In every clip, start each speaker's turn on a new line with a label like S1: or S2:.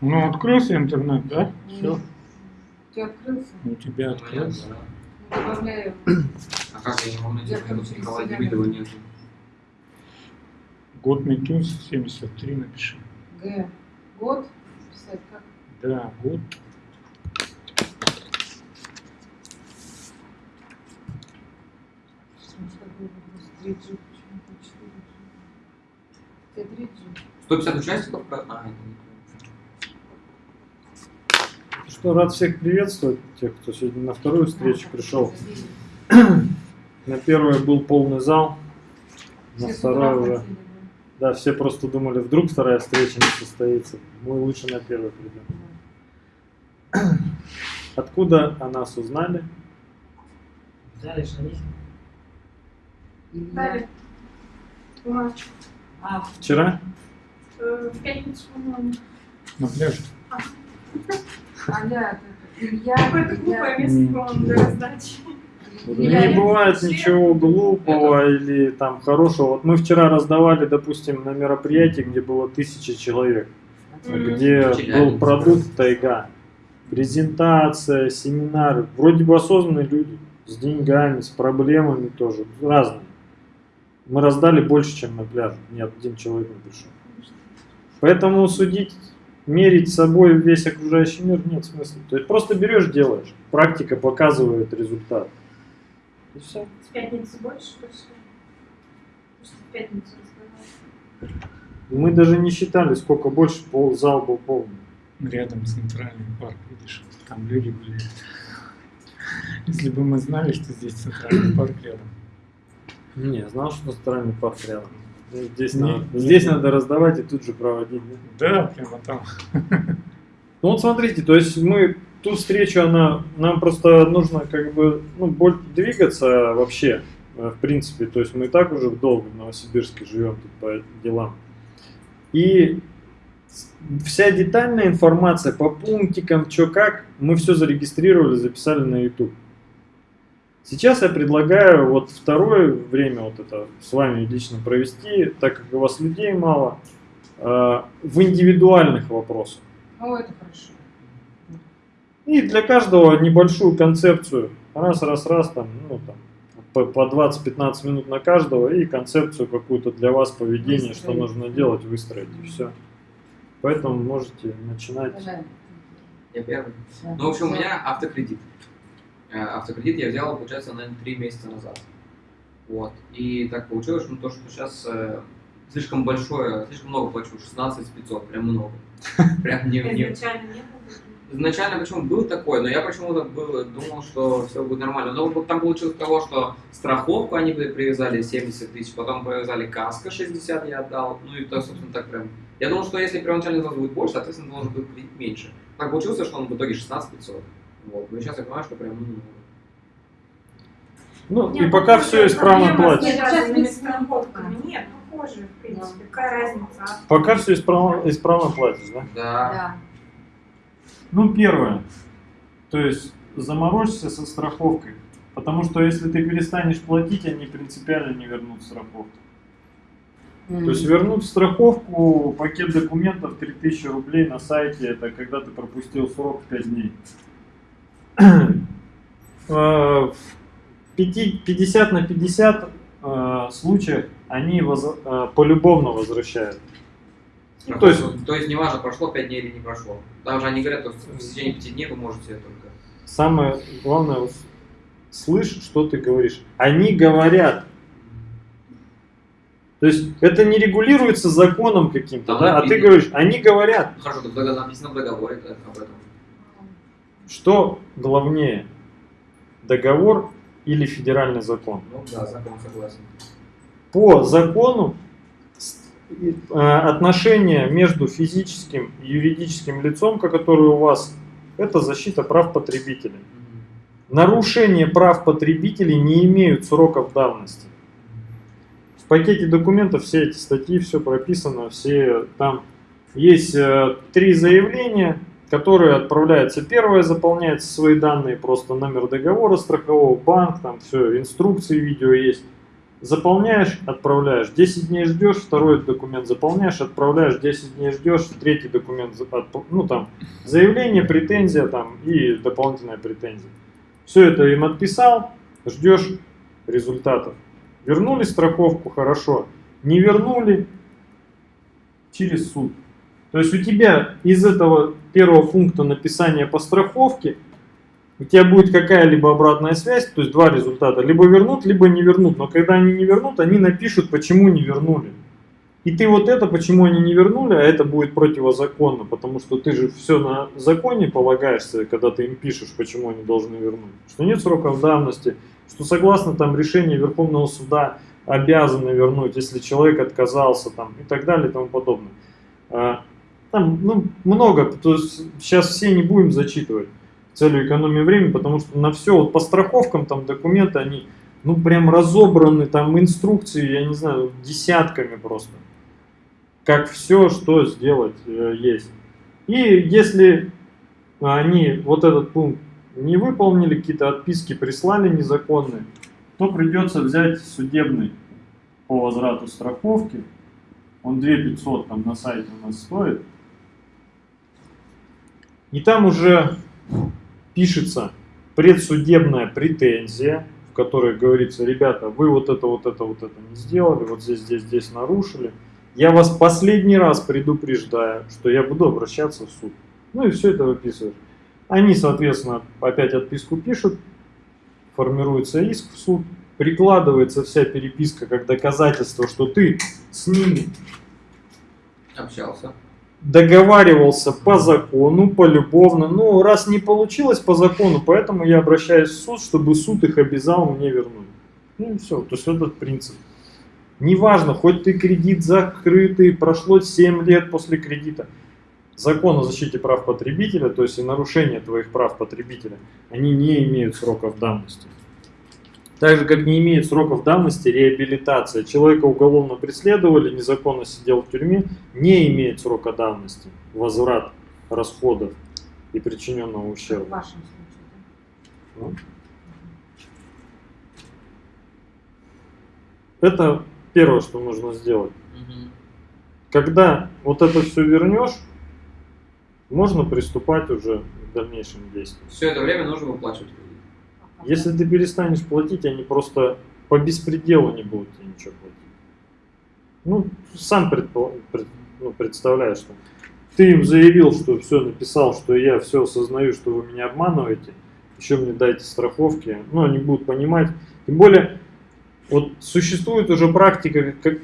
S1: Ну, открылся интернет, да? Все.
S2: У тебя открылся?
S1: У тебя открылся.
S2: Ну, Добавляю.
S3: А как я не могу найти?
S2: Я через
S3: Николая Демидова нет.
S1: Год Метюс 73 напиши.
S2: Г. Год. Писать как?
S1: Да, год.
S2: Что было просто 3G, почему-то 4G. Тебе 3G.
S3: 150 участников? про- А, это не
S4: Что, рад всех приветствовать, тех, кто сегодня на вторую встречу пришел. На первой был полный зал, на второй
S2: утра
S4: уже. Да, все просто думали, вдруг вторая встреча не состоится. Мы лучше на первой придем.
S2: да.
S4: Откуда о нас узнали?
S5: Взяли шарики.
S2: Илья.
S6: Дали. Ла-
S2: А,
S4: Вчера?
S6: В пятницу, по-моему.
S1: На пляже.
S2: Аля, это Илья.
S6: Какое-то
S2: Илья.
S6: глупое место, по-моему, для раздачи.
S2: Илья.
S4: Не бывает ничего глупого или там хорошего. Вот мы вчера раздавали, допустим, на мероприятии, где было тысяча человек,
S6: Мгм.
S4: где был
S3: Челябинск.
S4: продукт тайга, презентация, семинары. Вроде бы осознанные люди, с деньгами, с проблемами тоже, разные. Мы раздали больше, чем на пляже. Ни один человек не пришел. Поэтому судить, мерить собой весь окружающий мир нет смысла. То есть просто берешь, делаешь. Практика показывает результат. И все.
S6: С пятницы больше пришли. Потому что в пятницу раздавали.
S4: Мы даже не считали, сколько больше пол, зал был полный.
S1: Рядом центральный парк, видишь, там люди гуляют. Если бы мы знали, что здесь центральный парк рядом.
S4: Не, знал, что центральный парк рядом. Здесь,
S1: Не,
S4: надо,
S1: не.
S4: здесь надо раздавать и тут же проводить. да?
S1: Да, прямо там.
S4: Ну вот смотрите, то есть мы ту встречу, она, нам просто нужно как бы ну, боль, двигаться вообще, э, в принципе. То есть мы и так уже долго в Новосибирске живем тут по делам. И вся детальная информация по пунктикам, что как, мы все зарегистрировали, записали на YouTube. Сейчас я предлагаю вот второе время вот это с вами лично провести, так как у вас людей мало, э, в индивидуальных вопросах.
S2: Ну, это хорошо.
S4: И для каждого небольшую концепцию. Раз, раз, раз, там, ну, там, по, по 20-15 минут на каждого и концепцию какую-то для вас поведения, что
S2: Выстроить.
S4: нужно делать, выстроить, и все. Поэтому можете начинать.
S3: Я первый. Ну, в общем, у меня автокредит. Э, Автокредит я взял, получается, наверное, три месяца назад. Вот. И так получилось, что, то, что сейчас э, слишком большое, слишком много плачу, 16 500, прям много. Прям не, не,
S6: Изначально не.
S3: Изначально почему был такой, но я почему-то был, думал, что все будет нормально. Но там получилось того, что страховку они привязали 70 тысяч, потом привязали каска 60 я отдал, ну и то, собственно, так прям. Я думал, что если первоначальный взнос будет больше, соответственно, должен быть кредит меньше. Так получилось, что он в итоге 16 500. Вот. Но сейчас я понимаю, что прям, ну,
S4: Ну,
S6: Нет,
S4: и пока
S6: ну,
S4: все исправно
S6: связанными
S2: Нет,
S6: с страховками. Нет, похоже, в принципе. Какая разница?
S4: Пока все исправно, исправно платишь, да?
S3: да.
S2: Да.
S4: Ну, первое. То есть заморочься со страховкой. Потому что если ты перестанешь платить, они принципиально не вернут страховку. То есть вернуть страховку, пакет документов 3000 рублей на сайте, это когда ты пропустил срок 5 дней. Э, В пяти- 50 на 50 э, случаях они воз- э, полюбовно возвращают. Ну, то есть-
S3: то есть неважно, прошло 5 дней или не прошло. Там же они говорят, что в течение 5 дней вы можете только.
S4: Самое главное, слышь, что ты говоришь. Они говорят. То есть это не регулируется законом каким-то, да? а ты говоришь, они говорят.
S3: Хорошо, тогда написано в договоре об этом.
S4: Что главнее, договор или федеральный закон?
S3: Ну да, закон согласен.
S4: По закону э, отношения между физическим и юридическим лицом, которое у вас, это защита прав потребителей. Нарушение прав потребителей не имеют сроков давности. В пакете документов все эти статьи, все прописано, все там есть э, три заявления, которые отправляются. Первое заполняется свои данные, просто номер договора страхового, банк, там все, инструкции, видео есть. заполняешь, отправляешь, 10 дней ждешь, второй документ заполняешь, отправляешь, 10 дней ждешь, третий документ, ну там, заявление, претензия там и дополнительная претензия. Все это им отписал, ждешь результатов. Вернули страховку, хорошо. Не вернули, через суд. То есть у тебя из этого первого пункта написания по страховке у тебя будет какая-либо обратная связь, то есть два результата. Либо вернут, либо не вернут. Но когда они не вернут, они напишут, почему не вернули. И ты вот это, почему они не вернули, а это будет противозаконно, потому что ты же все на законе полагаешься, когда ты им пишешь, почему они должны вернуть. Что нет сроков давности, что согласно там решению Верховного суда обязаны вернуть, если человек отказался там и так далее и тому подобное. Там ну, много, то есть сейчас все не будем зачитывать целью экономии времени, потому что на все, вот по страховкам там документы, они ну прям разобраны, там инструкции, я не знаю, десятками просто. Как все, что сделать э, есть. И если они вот этот пункт не выполнили, какие-то отписки прислали незаконные, то придется взять судебный по возврату страховки. Он 2500 там на сайте у нас стоит. И там уже пишется предсудебная претензия, в которой говорится, ребята, вы вот это, вот это, вот это не сделали, вот здесь, здесь, здесь нарушили. Я вас последний раз предупреждаю, что я буду обращаться в суд. Ну и все это выписываешь. Они, соответственно, опять отписку пишут, формируется иск в суд, прикладывается вся переписка как доказательство, что ты с ними
S3: Общался.
S4: Договаривался по закону, полюбовно. Ну, раз не получилось по закону, поэтому я обращаюсь в суд, чтобы суд их обязал мне вернуть. Ну все. То есть этот принцип. Неважно, хоть ты кредит закрытый, прошло 7 лет после кредита. Закон о защите прав потребителя, то есть и нарушение твоих прав потребителя, они не имеют сроков давности. Так же, как не имеет сроков давности реабилитация. Человека уголовно преследовали, незаконно сидел в тюрьме, не имеет срока давности. Возврат расходов и причиненного
S2: В
S4: ущерба.
S2: вашем случае,
S4: Ну. Это первое, что нужно сделать. Когда вот это все вернешь, можно приступать уже к дальнейшим действиям.
S3: Все это время нужно выплачивать?
S4: Если ты перестанешь платить, они просто по беспределу не будут тебе ничего платить. Ну, сам предпо- пред- ну, представляешь, что ты им заявил, что все написал, что я все осознаю, что вы меня обманываете, еще мне дайте страховки, ну, они будут понимать. Тем более, вот существует уже практика как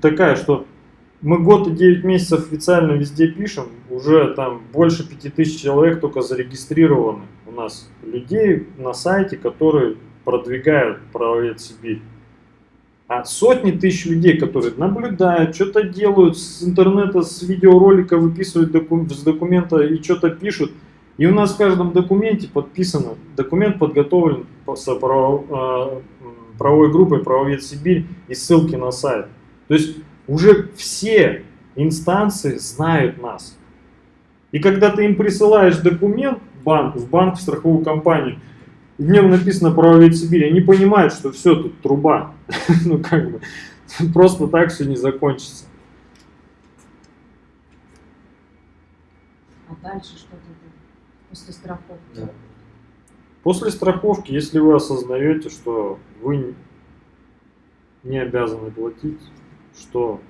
S4: такая, что мы год и 9 месяцев официально везде пишем, уже там больше 5000 человек только зарегистрированы у нас людей на сайте, которые продвигают правовед Сибирь. А сотни тысяч людей, которые наблюдают, что-то делают с интернета, с видеоролика выписывают доку- с документа и что-то пишут. И у нас в каждом документе подписано, документ подготовлен право- а, правовой группой «Правовед Сибирь» и ссылки на сайт. То есть уже все инстанции знают нас. И когда ты им присылаешь документ в банк, в банк, в страховую компанию, и в нем написано «Правовед Сибирь», они понимают, что все, тут труба. ну как бы, просто так все не закончится.
S2: А дальше что-то будет после страховки.
S3: Да.
S4: После страховки, если вы осознаете, что вы не обязаны платить, что...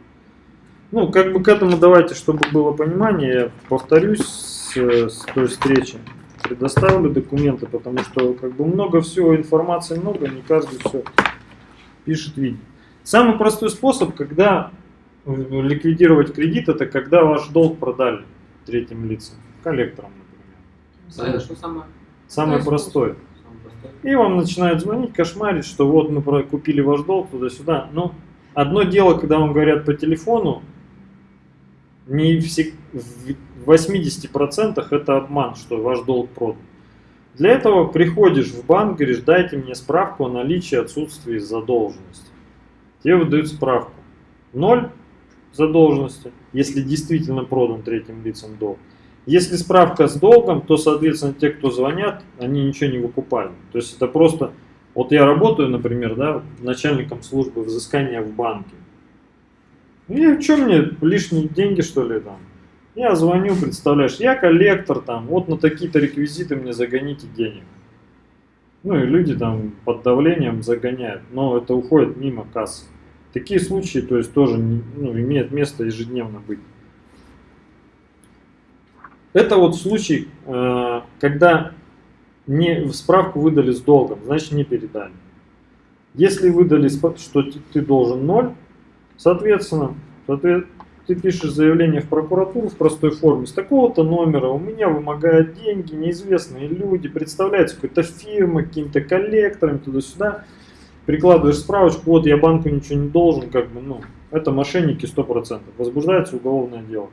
S4: Ну, как бы к этому давайте, чтобы было понимание, я повторюсь с, с той встречи, предоставлю документы, потому что как бы много всего, информации много, не каждый все пишет, видит. Самый простой способ, когда ликвидировать кредит, это когда ваш долг продали третьим лицам, коллекторам, например.
S3: А это что самое?
S4: Самый
S2: Простой
S4: простой.
S3: Самое простое?
S4: И вам начинают звонить, кошмарить, что вот мы купили ваш долг туда-сюда. Но одно дело, когда вам говорят по телефону, не всег- в 80% это обман, что ваш долг продан. Для этого приходишь в банк, говоришь, дайте мне справку о наличии отсутствия задолженности. Тебе выдают справку. Ноль задолженности, если действительно продан третьим лицам долг. Если справка с долгом, то, соответственно, те, кто звонят, они ничего не выкупали. То есть это просто Вот я работаю, например, да, начальником службы взыскания в банке. И что мне лишние деньги, что ли, там? Я звоню, представляешь, я коллектор там, вот на такие-то реквизиты мне загоните денег. Ну и люди там под давлением загоняют, но это уходит мимо кассы. Такие случаи, то есть тоже ну, имеют место ежедневно быть. Это вот случай, э, когда не, справку выдали с долгом, значит не передали. Если выдали, что ты должен ноль, соответственно, соответ- ты пишешь заявление в прокуратуру в простой форме с такого-то номера, у меня вымогают деньги, неизвестные люди, представляется какой-то фирма, каким-то коллектором, туда-сюда, прикладываешь справочку, вот я банку ничего не должен, как бы, ну, это мошенники 100%, возбуждается уголовное дело.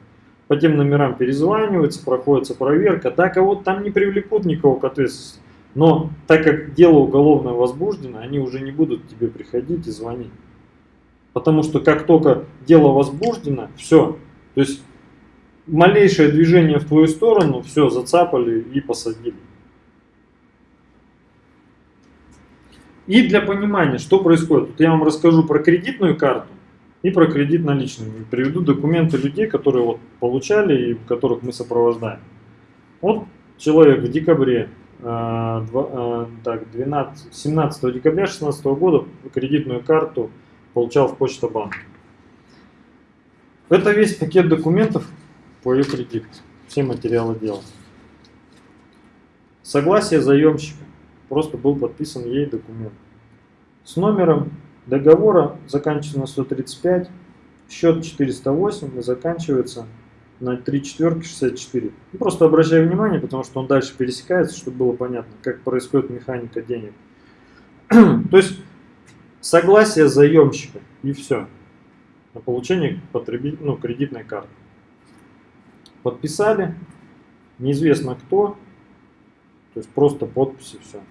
S4: По тем номерам перезванивается, проходится проверка, да, кого-то там не привлекут никого к ответственности. Но так как дело уголовное возбуждено, они уже не будут тебе приходить и звонить. Потому что как только дело возбуждено, все. То есть малейшее движение в твою сторону, все, зацапали и посадили. И для понимания, что происходит, вот я вам расскажу про кредитную карту и про кредит наличными. Приведу документы людей, которые вот получали и которых мы сопровождаем. Вот человек в декабре, э, э, так, 12, 17 декабря 2016 года кредитную карту получал в Почта-банк. Это весь пакет документов по ее кредиту. Все материалы дела. Согласие заемщика. Просто был подписан ей документ. С номером договора заканчивается на 135, счет 408 и заканчивается на 3 четверки 64. Ну, просто обращаю внимание, потому что он дальше пересекается, чтобы было понятно, как происходит механика денег. То есть согласие заемщика и все на получение потребитель, ну, кредитной карты. Подписали, неизвестно кто, то есть просто подписи все.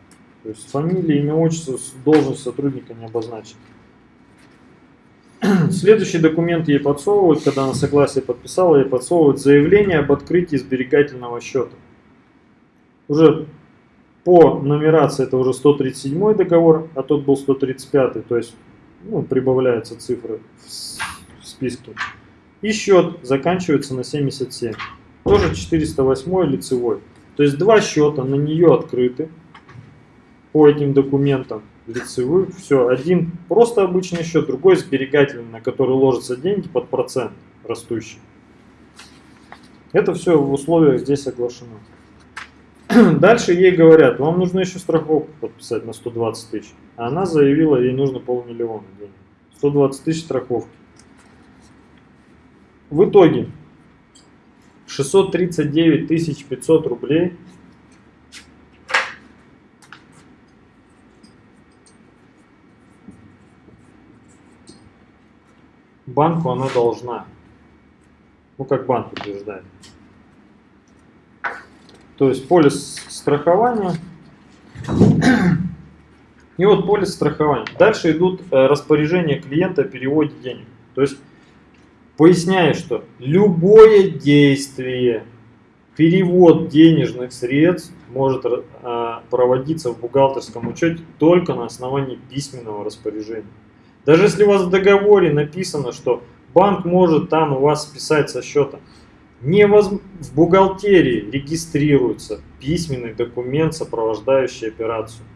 S4: То есть фамилия, имя, отчество, должность сотрудника не обозначена. Следующий документ ей подсовывают, когда она согласие подписала, ей подсовывают заявление об открытии сберегательного счета. Уже по нумерации это уже 137 договор, а тот был 135, то есть ну, прибавляются цифры в списке. И счет заканчивается на 77. Тоже 408 лицевой. То есть два счета на нее открыты по этим документам лицевых. Все, один просто обычный счет, другой сберегательный, на который ложатся деньги под процент растущий. Это все в условиях здесь соглашено. Дальше ей говорят, вам нужно еще страховку подписать на 120 тысяч. А она заявила, ей нужно полмиллиона денег. 120 тысяч страховки. В итоге 639 тысяч 500 рублей банку она должна. Ну, как банк утверждает. То есть полис страхования. И вот полис страхования. Дальше идут э, распоряжения клиента о переводе денег. То есть поясняю, что любое действие, перевод денежных средств может э, проводиться в бухгалтерском учете только на основании письменного распоряжения. Даже если у вас в договоре написано, что банк может там у вас списать со счета, невоз- в бухгалтерии регистрируется письменный документ, сопровождающий операцию.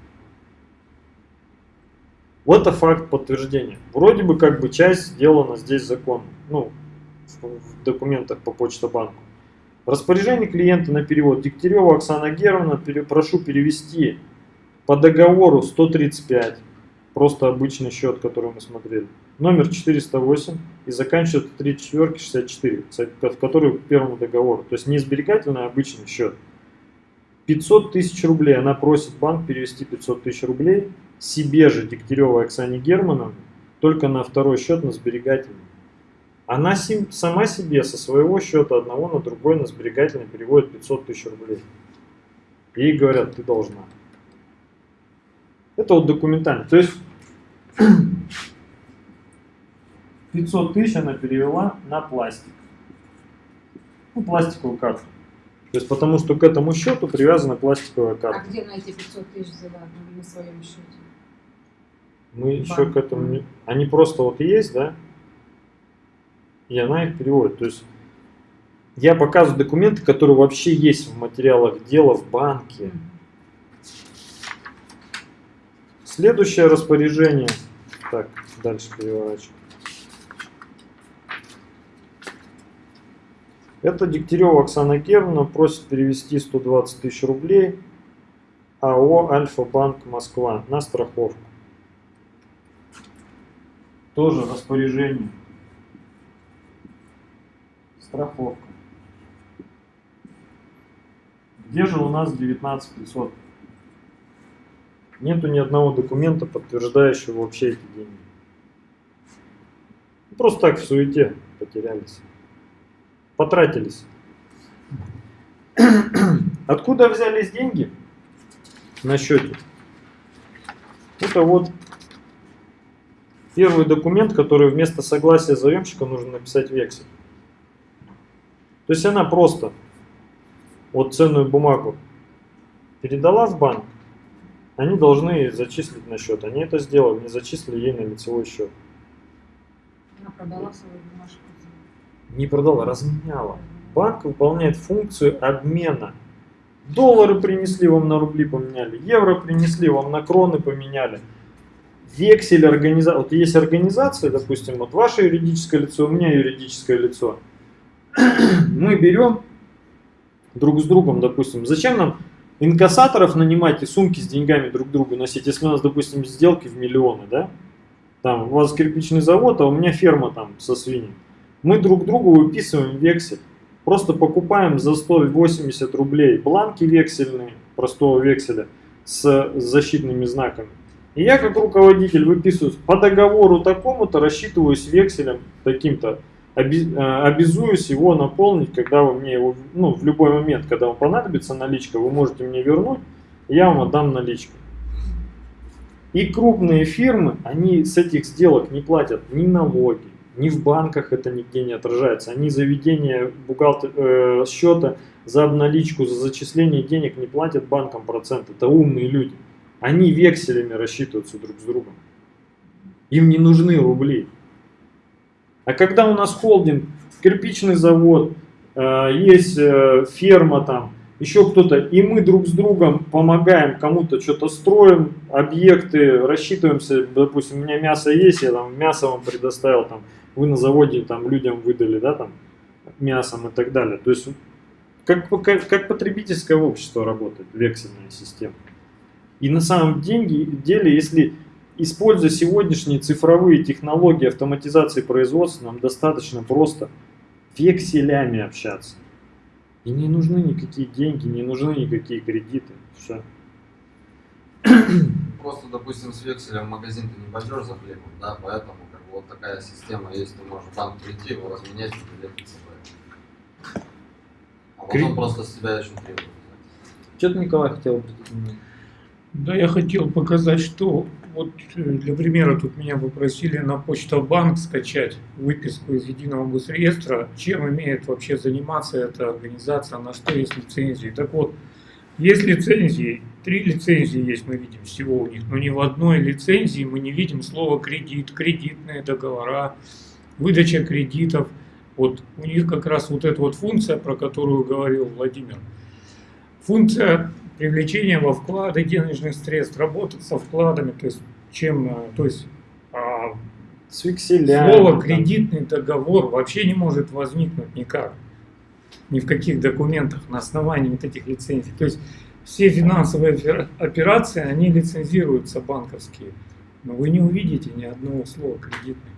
S4: Вот это факт подтверждения. Вроде бы как бы часть сделана здесь законом, ну, в, в документах по Почта-банку. Распоряжение клиента на перевод. Дегтярева Оксана Германовна, пере- прошу перевести по договору 135, просто обычный счет, который мы смотрели, номер 408 и заканчивается 3 четверки 64, в который к первому договору. То есть не сберегательный, а обычный счет. 500 тысяч рублей. Она просит банк перевести 500 тысяч рублей себе же Дегтяревой Оксане Германовне, только на второй счет на сберегательный. Она сама себе со своего счета одного на другой на сберегательный переводит 500 тысяч рублей. Ей говорят, ты должна. Это вот документально. То есть 500 тысяч она перевела на пластик. Ну, пластиковую карту. То есть потому что к этому счету привязана пластиковая
S2: А
S4: карта.
S2: где на эти 500 тысяч взяла на своем счете?
S4: Мы еще
S2: Банк.
S4: к этому не... Они просто вот есть, да? И она их переводит. То есть я показываю документы, которые вообще есть в материалах дела в банке. Следующее распоряжение. Так, дальше переворачиваю. Это Дегтярева Оксана Германовна просит перевести 120 тысяч рублей АО Альфа-Банк Москва на страховку. Тоже распоряжение. Страховка. Где же у нас 19 500? Нету ни одного документа, подтверждающего вообще эти деньги. Просто так в суете потерялись. Потратились. Откуда взялись деньги на счете? Это вот первый документ, который вместо согласия заемщика нужно написать вексель. То есть она просто вот ценную бумагу передала в банк, они должны зачислить на счет. Они это сделали, не зачислили ей на лицевой счет.
S2: Она продала свою бумажку.
S4: Не продала, разменяла. Банк выполняет функцию обмена. Доллары принесли вам на рубли поменяли, евро принесли вам на кроны поменяли. Вексель организации. Вот есть организация, допустим, вот ваше юридическое лицо, у меня юридическое лицо. Мы берем друг с другом, допустим, зачем нам инкассаторов нанимать и сумки с деньгами друг другу носить, если у нас, допустим, сделки в миллионы, да? Там у вас кирпичный завод, а у меня ферма там со свиньями. Мы друг другу выписываем вексель. Просто покупаем за 180 рублей бланки вексельные, простого векселя, с защитными знаками. И я как руководитель выписываю по договору такому-то, рассчитываюсь векселем таким-то, обязуюсь его наполнить, когда вы мне его, ну, в любой момент, когда вам понадобится наличка, вы можете мне вернуть, я вам отдам наличку. И крупные фирмы, они с этих сделок не платят ни налоги, ни в банках это нигде не отражается. Они за ведение бухгалтер, э, счета, за обналичку, за зачисление денег не платят банкам процент. Это умные люди. Они векселями рассчитываются друг с другом. Им не нужны рубли. А когда у нас холдинг, кирпичный завод, э, есть э, ферма там, еще кто-то, и мы друг с другом помогаем, кому-то что-то строим, объекты, рассчитываемся, допустим, у меня мясо есть, я там мясо вам предоставил, там, вы на заводе там людям выдали, да, там, мясом и так далее. То есть, как, как, как потребительское общество работает, вексельная система. И на самом деле, если используя сегодняшние цифровые технологии автоматизации производства, нам достаточно просто векселями общаться. И не нужны никакие деньги, не нужны никакие кредиты. Все.
S7: Просто, допустим, с векселем в магазин ты не пойдешь за хлебом, да, поэтому как бы вот такая система есть, ты можешь в банк прийти, его разменять и приехать собой. А потом
S4: Кри-
S7: просто с тебя еще требуют.
S4: Что-то Николай хотел внимание.
S1: Да, я хотел показать, что вот э, для примера тут меня попросили на почта-банк скачать выписку из единого госреестра, чем имеет вообще заниматься эта организация, на что есть лицензии. Так вот, есть лицензии, три лицензии есть, мы видим всего у них, но ни в одной лицензии мы не видим слова кредит, кредитные договора, выдача кредитов. Вот у них как раз вот эта вот функция, про которую говорил Владимир, функция привлечения во вклады денежных средств, работать со вкладами, то есть чем, э, то есть а,
S4: С векселями.
S1: слово
S4: там.
S1: кредитный договор вообще не может возникнуть никак, ни в каких документах на основании вот этих лицензий. То есть все финансовые опера- операции, они лицензируются банковские, но вы не увидите ни одного слова кредитный.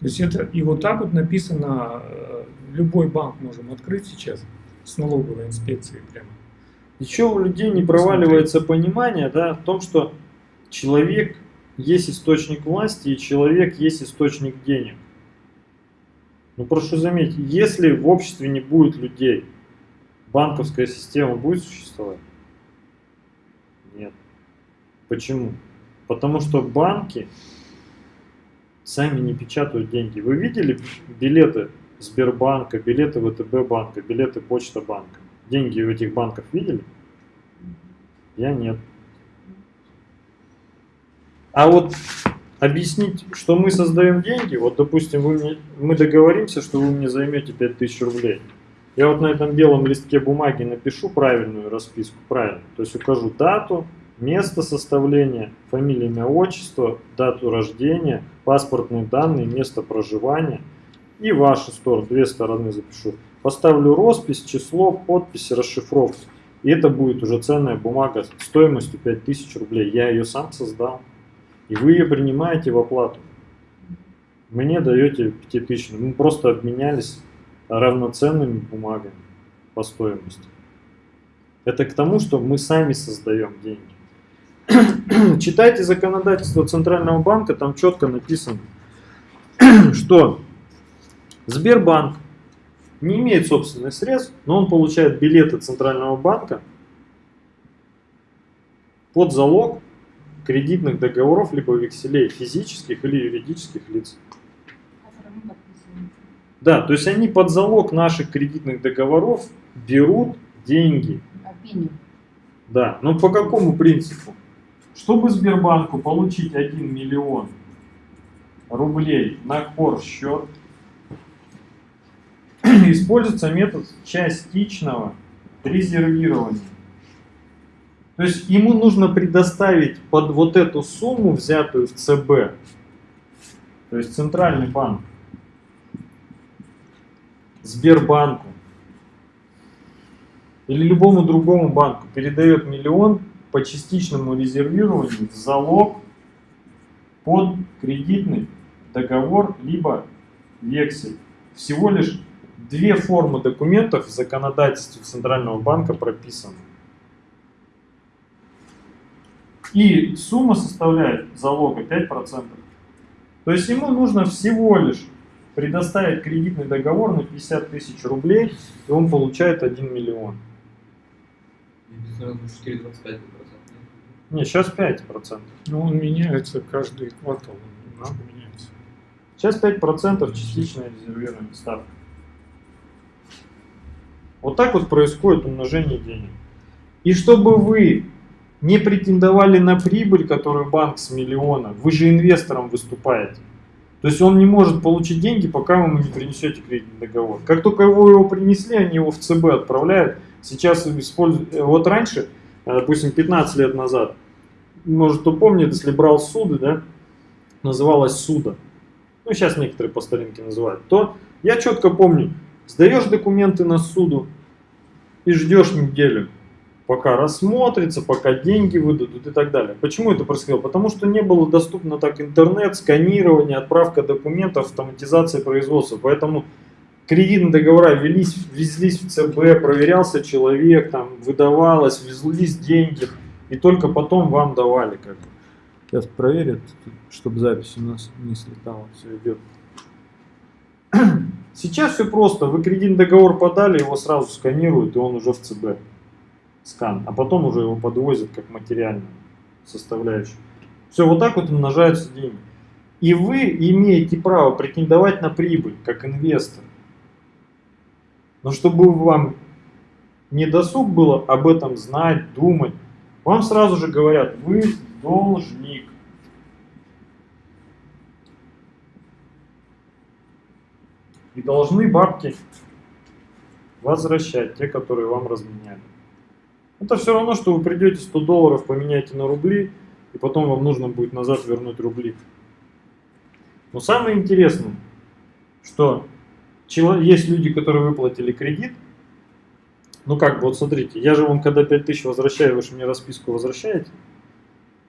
S1: То есть это и вот так вот написано, э, любой банк можем открыть сейчас с налоговой инспекцией прямо.
S4: Еще у людей не проваливается понимание да, в том, что человек есть источник власти и человек есть источник денег. Ну прошу заметить, если в обществе не будет людей, банковская система будет существовать? Нет. Почему? Потому что банки сами не печатают деньги. Вы видели билеты Сбербанка, билеты ВТБ банка, билеты Почта банка? Деньги в этих банках видели? Я нет. А вот объяснить, что мы создаем деньги, вот, допустим, вы мне, мы договоримся, что вы мне займете 5000 рублей. Я вот на этом белом листке бумаги напишу правильную расписку, правильно. То есть укажу дату, место составления, фамилия, имя, отчество, дату рождения, паспортные данные, место проживания и вашу сторону, две стороны запишу. Поставлю роспись, число, подпись, расшифровку. И это будет уже ценная бумага стоимостью 5000 рублей. Я ее сам создал. И вы ее принимаете в оплату. Мне даете 5000. Мы просто обменялись равноценными бумагами по стоимости. Это к тому, что мы сами создаем деньги. Читайте законодательство Центрального банка, там четко написано, что Сбербанк не имеет собственных средств, но он получает билеты Центрального банка под залог кредитных договоров либо векселей физических или юридических лиц. Да, то есть они под залог наших кредитных договоров берут деньги. Да, но по какому принципу? Чтобы Сбербанку получить 1 миллион рублей на кор счет, используется метод частичного резервирования. То есть ему нужно предоставить под вот эту сумму, взятую в ЦБ, то есть Центральный банк, Сбербанку или любому другому банку передает миллион по частичному резервированию в залог под кредитный договор либо вексель. Всего лишь две формы документов в законодательстве Центрального банка прописаны. И сумма составляет залога 5%. То есть ему нужно всего лишь предоставить кредитный договор на 50 тысяч рублей, и он получает 1 миллион.
S3: И 4,25%.
S4: Не, сейчас 5%.
S1: Ну, он меняется каждый квартал. он Немного меняется.
S4: Сейчас 5% частичное резервирование ставка. Вот так вот происходит умножение денег. И чтобы вы не претендовали на прибыль, которую банк с миллиона, вы же инвестором выступаете. То есть он не может получить деньги, пока вы ему не принесете кредитный договор. Как только вы его принесли, они его в ЦБ отправляют. Сейчас используют, э, вот раньше, э, допустим, 15 лет назад, может кто помнит, если брал суды, да, называлось суда, ну сейчас некоторые по старинке называют, то я четко помню, сдаешь документы на суду и ждешь неделю, пока рассмотрится, пока деньги выдадут и так далее. Почему это происходило? Потому что не было доступно так интернет, сканирование, отправка документов, автоматизация производства. Поэтому кредитные договора велись, везлись в ЦБ, проверялся человек, там выдавалось, везлись деньги, и только потом вам давали. Как бы. Сейчас проверят, чтобы запись у нас не слетала, все идет. Сейчас все просто, вы кредитный договор подали, его сразу сканируют, и он уже в ЦБ скан, а потом уже его подвозят как материальную составляющую. Все, вот так вот умножаются деньги. И вы имеете право претендовать на прибыль, как инвестор. Но чтобы вам не досуг было об этом знать, думать, вам сразу же говорят, вы должник. И должны бабки возвращать, те, которые вам разменяли. Это все равно, что вы придете 100 долларов, поменяете на рубли, и потом вам нужно будет назад вернуть рубли. Но самое интересное, что есть люди, которые выплатили кредит, ну как бы, вот смотрите, я же вам когда 5000 возвращаю, вы же мне расписку возвращаете?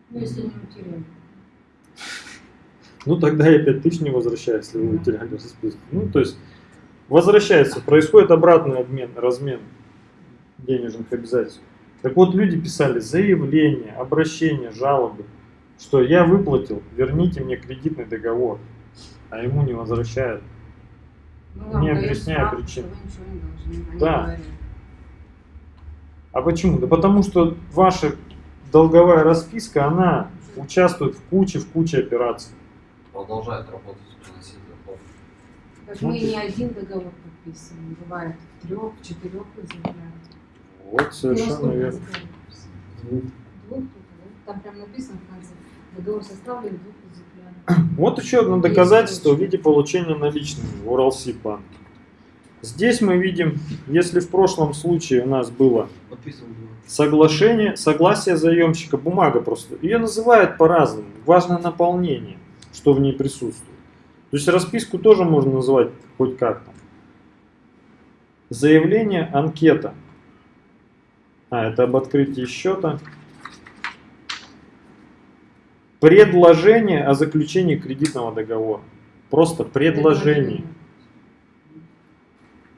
S2: Ну, если не утеряли.
S4: Ну тогда я 5000 не возвращаю, если вы утеряли расписку. Ну то есть возвращается, происходит обратный обмен, размен денежных обязательств. Так вот, люди писали заявления, обращения, жалобы, что я выплатил, верните мне кредитный договор, а ему не возвращают.
S2: Ну,
S4: Не
S2: справку,
S4: причин. Да. А почему? Да потому что ваша долговая расписка, она участвует в куче, в куче операций.
S7: Продолжает работать, приносить доход.
S2: Так
S4: Ну,
S2: мы
S4: ты-
S2: не один договор подписываем, бывает в трех, в четырех заявляют.
S4: Вот
S2: Ну,
S4: совершенно верно.
S2: Двух? Там прям написано в конце. Договор составлен, двух экземпляров.
S4: Вот еще одно доказательство в виде получения наличными в Уралсиб-банке. Здесь мы видим, если в прошлом случае у нас было. соглашение, согласие заемщика, бумага просто. Ее называют по-разному. Важно наполнение, что в ней присутствует. То есть расписку тоже можно называть хоть как-то. Заявление, анкета. А, это об открытии счета. Предложение о заключении кредитного договора. Просто предложение.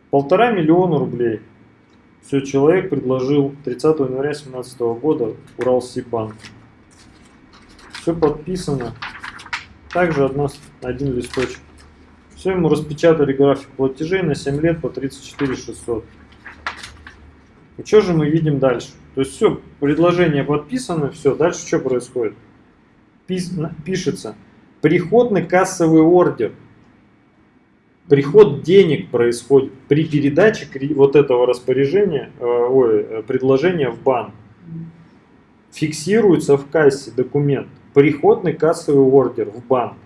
S4: Полтора миллиона рублей. Все, человек предложил 30 января 2017 года Уралсибанк. Все подписано. Также одна, один листочек. Все, ему распечатали график платежей на 7 лет по 34 600. И что же мы видим дальше? То есть все, предложение подписано, все, дальше что происходит? Пис- пишется приходный кассовый ордер. Приход денег происходит при передаче вот этого распоряжения, э, ой, э, предложения в банк. Фиксируется в кассе документ. Приходный кассовый ордер в банк.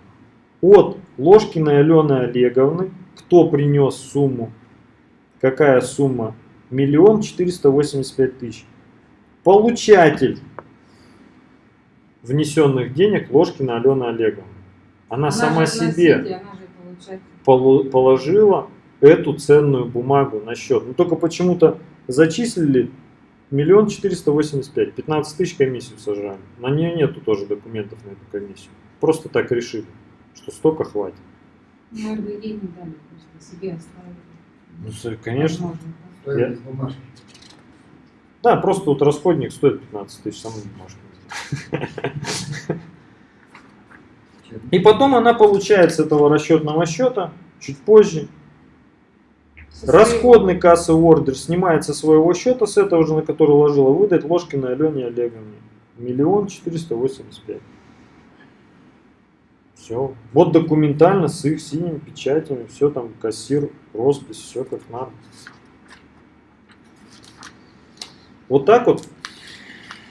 S4: От Ложкиной Алены Олеговны, кто принес сумму, какая сумма? Миллион четыреста восемьдесят пять тысяч. Получатель внесенных денег Ложкина Алена Олеговна. Она, сама
S2: же
S4: себе
S2: носитель, Она
S4: полу- положила эту ценную бумагу на счет. Но только почему-то зачислили миллион четыреста восемьдесят пять, 15 тысяч комиссию сажали. На нее нету тоже документов на эту комиссию. Просто так решили, что столько хватит.
S2: Ну, РВД не дали, просто себе оставили.
S4: Ну, конечно.
S2: Возможно, да.
S5: Стоимость бумажки.
S4: Да, просто вот расходник стоит 15 тысяч, сам бумажка. И потом она получает с этого расчетного счета чуть позже Расходный кассовый ордер снимается со своего счета, с этого же, на который ложила, выдать Ложкиной Алене Олеговне. Миллион четыреста восемьдесят пять. Все. Вот документально с их синими печатями, все там, кассир, роспись, все как надо. Вот так вот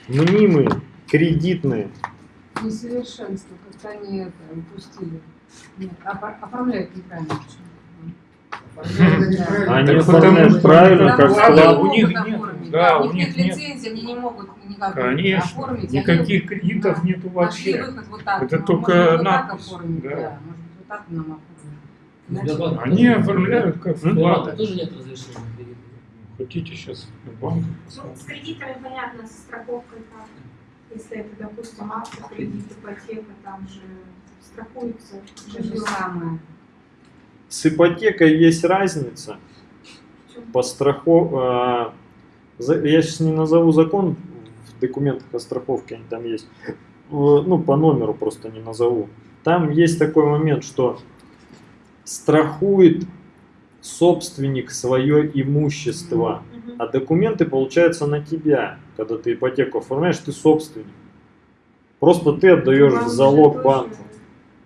S4: мнимые, кредитные,
S2: Несовершенство, как они это упустили. Нет. Оформляют неправильно.
S4: Они оформляют
S1: потому что
S4: правильно, как вклад.
S1: у них нет,
S2: оформить,
S1: да,
S2: у них нет
S1: нет.
S2: лицензии, они не могут никак
S1: Конечно,
S2: оформить.
S1: никаких кредитов
S2: нашли
S1: вообще. Это
S2: ну,
S1: только надпись,
S2: оформить,
S1: да.
S2: да. Может быть, вот так нам оформить. Иначе-
S8: Сбербанк
S1: Они оформляют как вклады.
S8: тоже нет разрешения.
S1: Хотите сейчас банк?
S6: Ну, с кредитами понятно, со страховкой как. Если это, допустим, автокредит, ипотека, там же страхуется
S2: То же самое.
S4: С ипотекой есть разница. По страхов... Я сейчас не назову закон, в документах о страховке они там есть. Э, Ну, по номеру просто не назову. Там есть такой момент, что страхует собственник свое имущество, а документы получаются на тебя. Когда ты ипотеку оформляешь, ты собственник. Просто ты отдаешь в залог банку.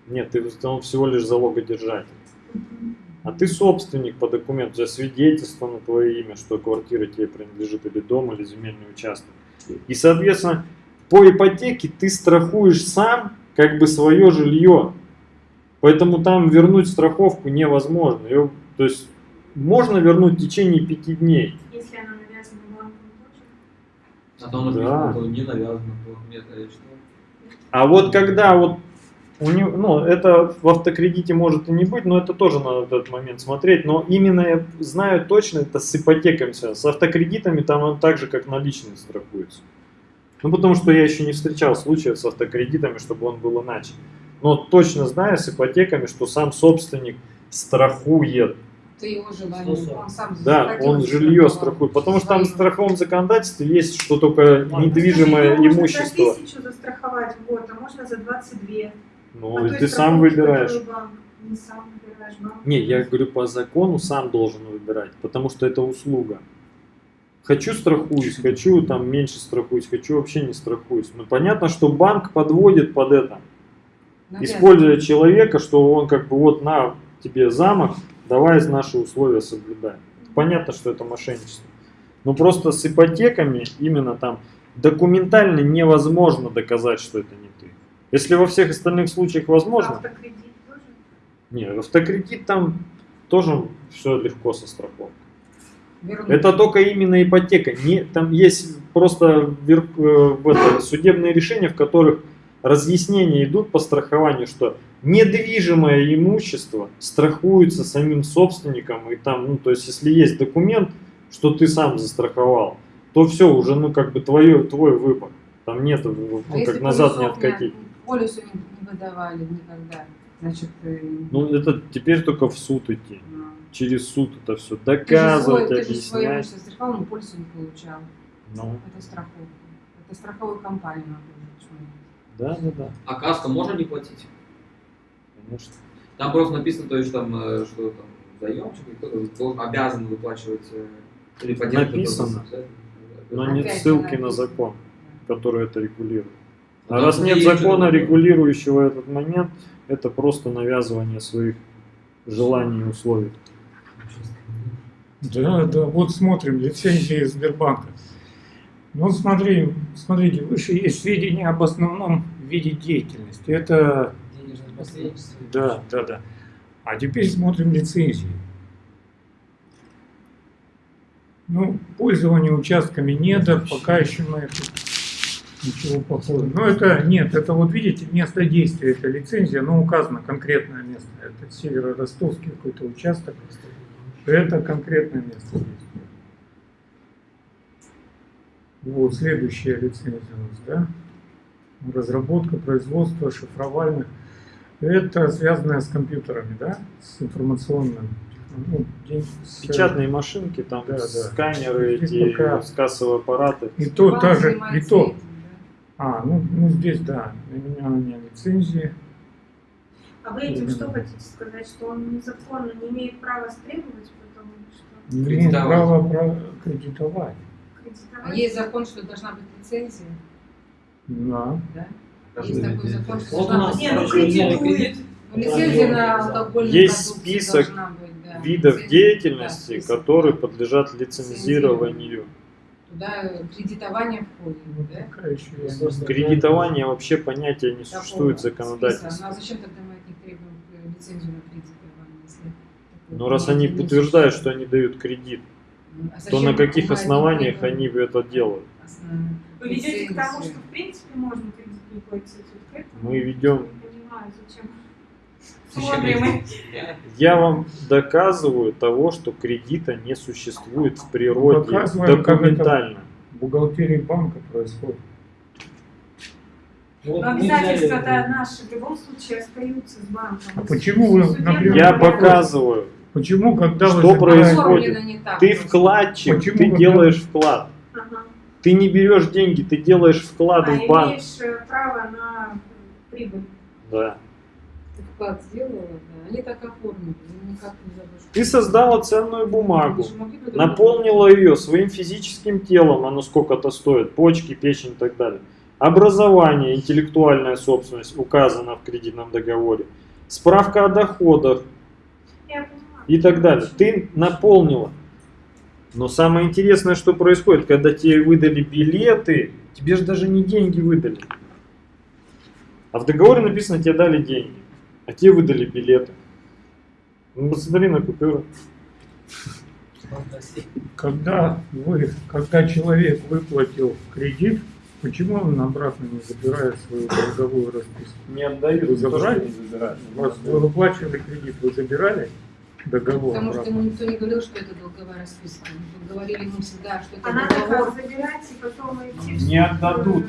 S4: Нет, ты он всего лишь залогодержатель. А ты собственник по документу, у тебя свидетельство на твое имя, что квартира тебе принадлежит, или дом, или земельный участок. И, соответственно, по ипотеке ты страхуешь сам как бы свое жилье. Поэтому там вернуть страховку невозможно. Её- то есть можно вернуть в течение пяти дней.
S6: Если она навязана тоже.
S3: А то он
S4: Да.
S3: не навязано, то нет, э, что?
S4: А вот когда вот у него, ну, это в автокредите может и не быть, но это тоже надо в этот момент смотреть. Но именно я знаю точно, это с ипотеками связано. С автокредитами там он так же, как наличные страхуется. Ну, потому что я еще не встречал случаев с автокредитами, чтобы он был иначе. Но точно знаю с ипотеками, что сам собственник страхует.
S2: Это его желание.
S8: Что
S2: Он сам
S4: Да, он жилье страхует. Потому что там в страховом законодательстве есть, что только недвижимое
S6: его можно
S4: имущество.
S6: за тысячу застраховать в год, а можно за 22.
S4: Ну,
S6: А
S4: ты сам выбираешь.
S6: Не сам выбираешь, банк.
S4: Не, я говорю, по закону сам должен выбирать, потому что это услуга. Хочу страхуюсь, хочу там меньше страхуюсь, хочу вообще не страхуюсь. Ну понятно, что банк подводит под это,
S2: Навязывает.
S4: используя человека, что он как бы вот на тебе замок, давай наши условия соблюдай. Понятно, что это мошенничество. Но просто с ипотеками именно там документально невозможно доказать, что это не. Если во всех остальных случаях возможно,
S6: Автокредит тоже?
S4: не, автокредит там тоже все легко со страховкой.
S2: Вернуть.
S4: Это только именно ипотека. Не, там есть просто вер- э, это, судебные решения, в которых разъяснения идут по страхованию, что недвижимое имущество страхуется самим собственником, и там, ну, то есть, если есть документ, что ты сам застраховал, то все, уже, ну, как бы твое, твой выбор. Там нет, ну,
S2: А
S4: как назад не откатить.
S2: Полюсу не, не выдавали никогда. Значит, э,
S4: Ну, это теперь только в суд идти.
S2: ну,
S4: Через суд это все
S2: ты же свой-
S4: доказывать,
S2: ты же свое имущество страховал, но полюсу не получал.
S4: Ну,
S2: Это страховка. Это страховую компанию надо уже почему-то.
S4: да, да, да,
S3: А каско можно не платить?
S4: конечно.
S3: Там просто написано, то есть там, э, что там заемщик кто-то должен обязан выплачивать э, или.
S4: Написано. Но
S2: Опять
S4: нет
S2: же
S4: ссылки на закон, который это регулирует. А раз нет закона, регулирующего этот момент, это просто навязывание своих желаний и условий.
S1: Да, да, вот смотрим, лицензии Сбербанка. Ну, смотри, смотрите, выше есть сведения об основном виде деятельности. Это,
S5: Денежное посредничество.
S1: да, да, да. А теперь смотрим лицензии. Ну, пользование участками недр, пока еще это ничего похожего. Но это, нет, это вот видите, место действия, это лицензия, но указано конкретное место. Это северо-ростовский какой-то участок. Это конкретное место действия. Вот следующая лицензия у нас, да? Разработка, производство шифровальных. Это связанное с компьютерами, да? С информационным. ну, день- с-
S4: Печатные машинки, там
S1: Да, да.
S4: сканеры, эти
S1: пока-
S4: кассовые аппараты.
S1: И то, та же, и то. А, ну, ну здесь, да, наименование лицензии.
S6: А вы этим что хотите сказать, что он незаконно не имеет права стребовать, потому что
S1: Не имеет
S3: Кредитовать.
S1: права кредитовать.
S6: кредитовать?
S2: А есть закон, что должна быть лицензия,
S1: Да.
S2: да? Есть такой закон, что
S7: Вот
S2: должна
S7: у
S2: быть
S6: Не, ну кредитует.
S2: Ну, лицензия на алкогольные
S4: Есть список
S2: должна быть, да.
S4: Видов
S2: Лицензия,
S4: деятельности,
S2: да, список,
S4: которые подлежат лицензированию.
S2: Туда кредитование входит,
S1: Ну,
S2: да?
S1: я.
S4: Кредитование вообще понятия не существует в
S2: Такого
S4: законодательстве.
S2: списка. Ну а зачем тогда мы от них требуем э, лицензию на кредитование, если
S4: Но раз они утверждают, что они дают кредит,
S2: Ну, а
S4: то на каких основаниях они это делают?
S6: Вы ведете к тому, что в принципе можно кредит не платить.
S4: Мы ведем-
S6: Не понимаю, зачем.
S4: Я вам доказываю того, что кредита не существует в природе
S1: Доказываем, как это-
S4: документально.
S1: В бухгалтерии банка происходит.
S5: Вот взяли,
S6: обязательства-то наши в любом случае остаются с банком.
S1: А почему вы, например,
S4: Я показываю.
S1: Почему, когда
S4: Что происходит? Ты вкладчик,
S1: Почему
S4: ты
S1: когда-
S4: делаешь вклад.
S6: Ага.
S4: Ты не берешь деньги, ты делаешь вклады
S6: А
S4: в банк.
S6: имеешь э, право на прибыль.
S4: Да.
S2: Ты вклад сделала, да. Они так оформили, никак не.
S4: Ты создала ценную бумагу, наполнила ее своим физическим телом, оно сколько-то стоит, почки, печень и так далее. Образование, интеллектуальная собственность указана в кредитном договоре. Справка о доходах и так далее. Ты наполнила. Но самое интересное, что происходит, когда тебе выдали билеты, тебе же даже не деньги выдали. А в договоре написано, тебе дали деньги, а тебе выдали билеты. Ну, посмотри на купюру.
S1: Когда вы, когда человек выплатил кредит, почему он обратно не забирает свою долговую расписку?
S4: Не отдают,
S1: Вы забрали?
S4: не забирают.
S1: Вас вы выплачивали кредит, вы забирали договор?
S2: Потому что
S1: обратно?
S2: ему никто не говорил, что это долговая расписка. Мы говорили ему всегда, что это
S6: А надо
S2: договор.
S6: как забирать и потом идти.
S4: Не отдадут.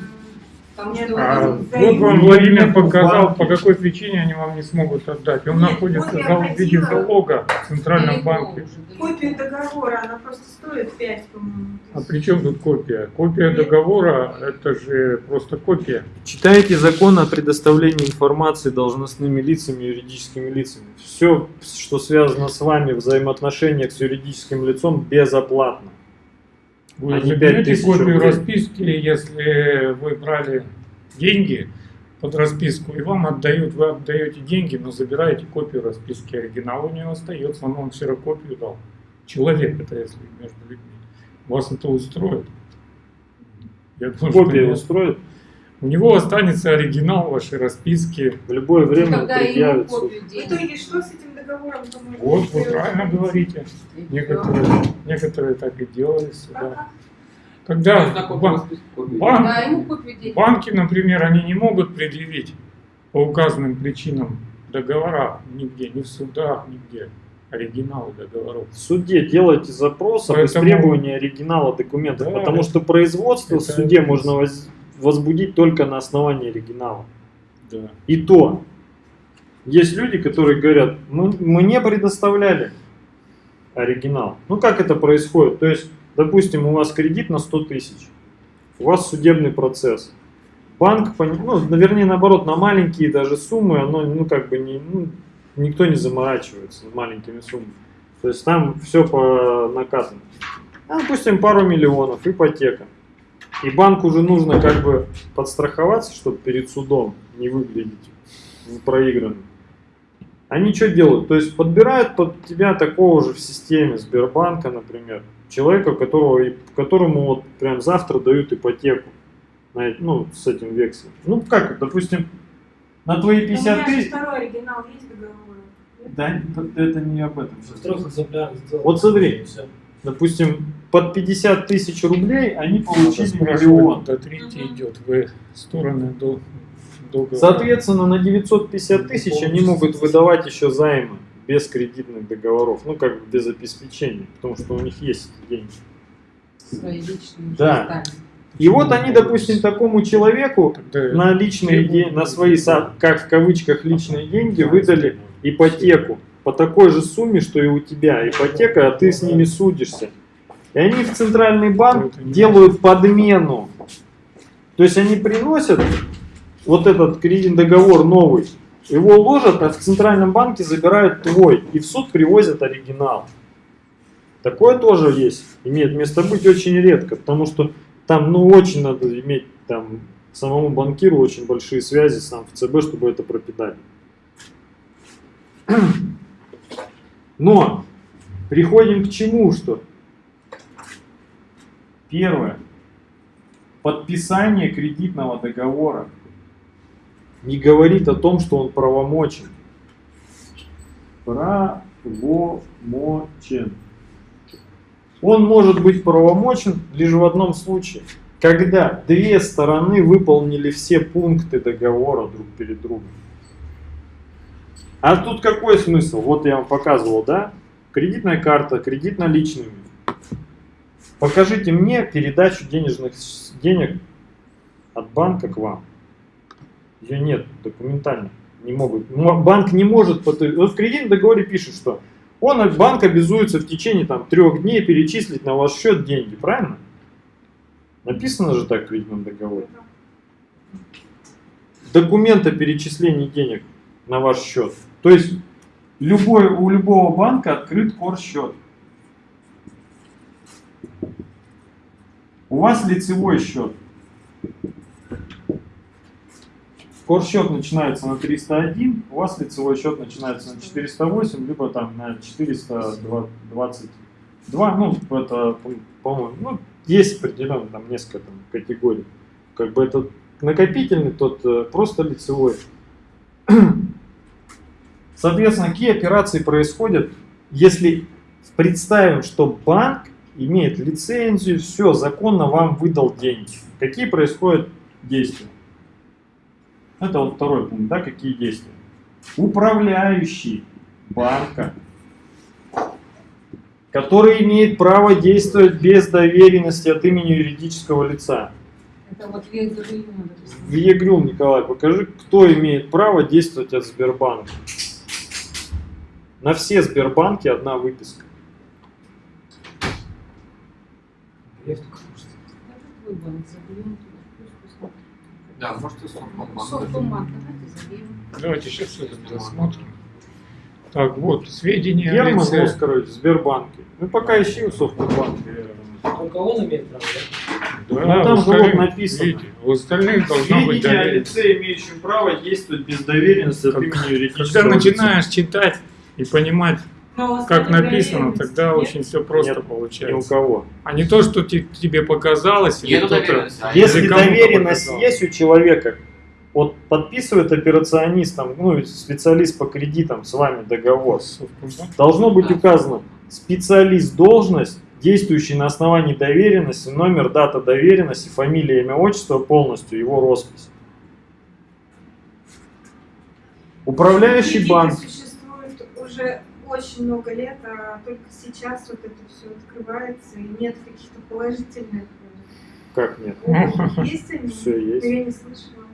S2: Что
S1: А
S2: вот
S1: вам Владимир показал, по какой причине они вам не смогут отдать. Он
S6: Нет,
S1: находится
S6: вот я
S1: зал- в виде залога в Центральном банке.
S6: Копию договора, она просто стоит 5, по-моему.
S1: А при чем тут копия? Копия договора – это же просто копия.
S4: Читайте закон о предоставлении информации должностными лицами и юридическими лицами. Все, что связано с вами в взаимоотношениях с юридическим лицом, безоплатно.
S1: Вы
S4: А
S1: заберете
S4: 5000
S1: копию
S4: рублей.
S1: расписки, если вы брали деньги под расписку, и вам отдают, вы отдаете деньги, но забираете копию расписки. Оригинал у него остается, он вам ксерокопию дал. Человек это, если между людьми. Вас это устроит? Я думаю, что
S4: Копия
S1: нет.
S4: устроит.
S1: У него останется оригинал вашей расписки.
S4: В любое время
S2: тогда ему
S4: предъявит суд.
S2: копию
S6: В итоге что с этим договором?
S1: Вот, вы правильно говорите. Некоторые, некоторые так и делали всегда. Когда бан-
S2: денег.
S1: банки, например, они не могут предъявить по указанным причинам договора нигде, ни в судах, нигде. Оригиналы договоров.
S4: В суде делайте запрос об
S1: Поэтому-
S4: истребовании оригинала документов,
S1: Да,
S4: потому
S1: это-
S4: что производство в
S1: это-
S4: суде можно воз- возбудить только на основании оригинала.
S1: Да.
S4: И то, есть люди, которые говорят, мы, мы не предоставляли оригинал. Ну как это происходит? То есть, допустим, у вас кредит на 100 тысяч, у вас судебный процесс. Банк, ну, вернее, наоборот, на маленькие даже суммы, оно, ну, как бы, не, ну, никто не заморачивается с маленькими суммами. То есть там все по накатанной. А, допустим, пару миллионов, ипотека. И банку уже нужно как бы подстраховаться, чтобы перед судом не выглядеть проигранным. Они что делают? То есть подбирают под тебя такого же в системе Сбербанка, например, человека, которого, и- которому вот прям завтра дают ипотеку, на, ну, с этим векселем. Ну, как, допустим, на твои
S6: У меня
S4: 50
S6: же
S4: тысяч...
S6: второй оригинал есть договора.
S4: Да, это не об этом. Вот смотри. Допустим, под 50 тысяч рублей они получили
S1: спрашивать,
S4: миллион.
S1: До третьей
S6: Мгм.
S1: идет в стороны до договора.
S4: Соответственно, на 950 тысяч они могут выдавать еще займы без кредитных договоров, ну как бы без обеспечения, потому что у них есть эти деньги.
S2: Свои личные
S4: Да. И вот они, допустим, такому человеку
S1: Тогда
S4: на личные деньги, на свои, как в кавычках, личные деньги выдали ипотеку по такой же сумме, что и у тебя ипотека, а ты с ними судишься. И они в центральный банк делают подмену. То есть они приносят вот этот кредитный договор новый, его ложат, а в центральном банке забирают твой, и в суд привозят оригинал. Такое тоже есть, имеет место быть очень редко, потому что там, ну, очень надо иметь там самому банкиру очень большие связи сам в ЦБ, чтобы это пропитать. Но приходим к чему, что первое, подписание кредитного договора не говорит о том, что он правомочен. Правомочен. Он может быть правомочен лишь в одном случае, когда две стороны выполнили все пункты договора друг перед другом. А тут какой смысл? Вот я вам показывал, да? Кредитная карта, кредит наличными. Покажите мне передачу денежных денег от банка к вам. Ее нет документально. Не могут. Банк не может... Вот в кредитном договоре пишет, что он, банк обязуется в течение там, трех дней перечислить на ваш счет деньги, правильно? Написано же так в кредитном договоре. Документ о перечислении денег на ваш счет. То есть любой, у любого банка открыт кор-счет. У вас лицевой счет. Кор-счет начинается на 301, у вас лицевой счет начинается на 408, либо там на 422. Ну, это, по- по-моему, ну, есть определенно там несколько там, категорий. Как бы это накопительный, тот э, просто лицевой. Соответственно, какие операции происходят, если представим, что банк имеет лицензию, все, законно вам выдал деньги. Какие происходят действия? Это вот второй пункт, да, какие действия? Управляющий банка, который имеет право действовать без доверенности от имени юридического лица.
S2: Это вот допустим.
S4: Виегрюл, Николай, покажи, кто имеет право действовать от Сбербанка. На все Сбербанки одна выписка.
S5: Такое, что-
S2: Это твой банк, забьем туда. Пусть посмотрит.
S3: Да, может и Совкомбанк.
S2: Совкомбанк, давайте забьем.
S1: Давайте сейчас это досмотрим. Так, вот, сведения о
S4: Герман
S1: лице.
S4: Оскарович, Сбербанке. Ну пока ищи у Совкомбанка.
S5: Только он имеет право, да?
S1: Да,
S4: Ну, там же вот написано.
S1: видите, у остальных должно быть
S4: Сведения о
S1: доверие.
S4: лице, имеющем право действовать без доверенности от
S1: Как-
S4: имени юридического
S1: Когда
S4: лица.
S1: начинаешь читать и понимать как
S6: нет
S1: написано,
S6: доверенности,
S1: тогда
S6: нет?
S1: очень все просто
S4: Нет, Ни у
S1: получается.
S4: кого.
S1: А не то, что те- тебе показалось, или кто-то...
S3: а
S4: Если доверенность
S1: показал.
S4: есть у человека, вот подписывает операционист, там, ну, специалист по кредитам с вами договор, должно быть указано специалист должность, действующий на основании доверенности, номер, дата доверенности, фамилия, имя, отчество полностью, его роспись. Управляющий банк.
S6: уже очень много лет, а только сейчас вот это все открывается, и нет каких-то положительных
S4: Как нет?
S6: Есть они?
S4: Все есть.
S6: Я не слышала.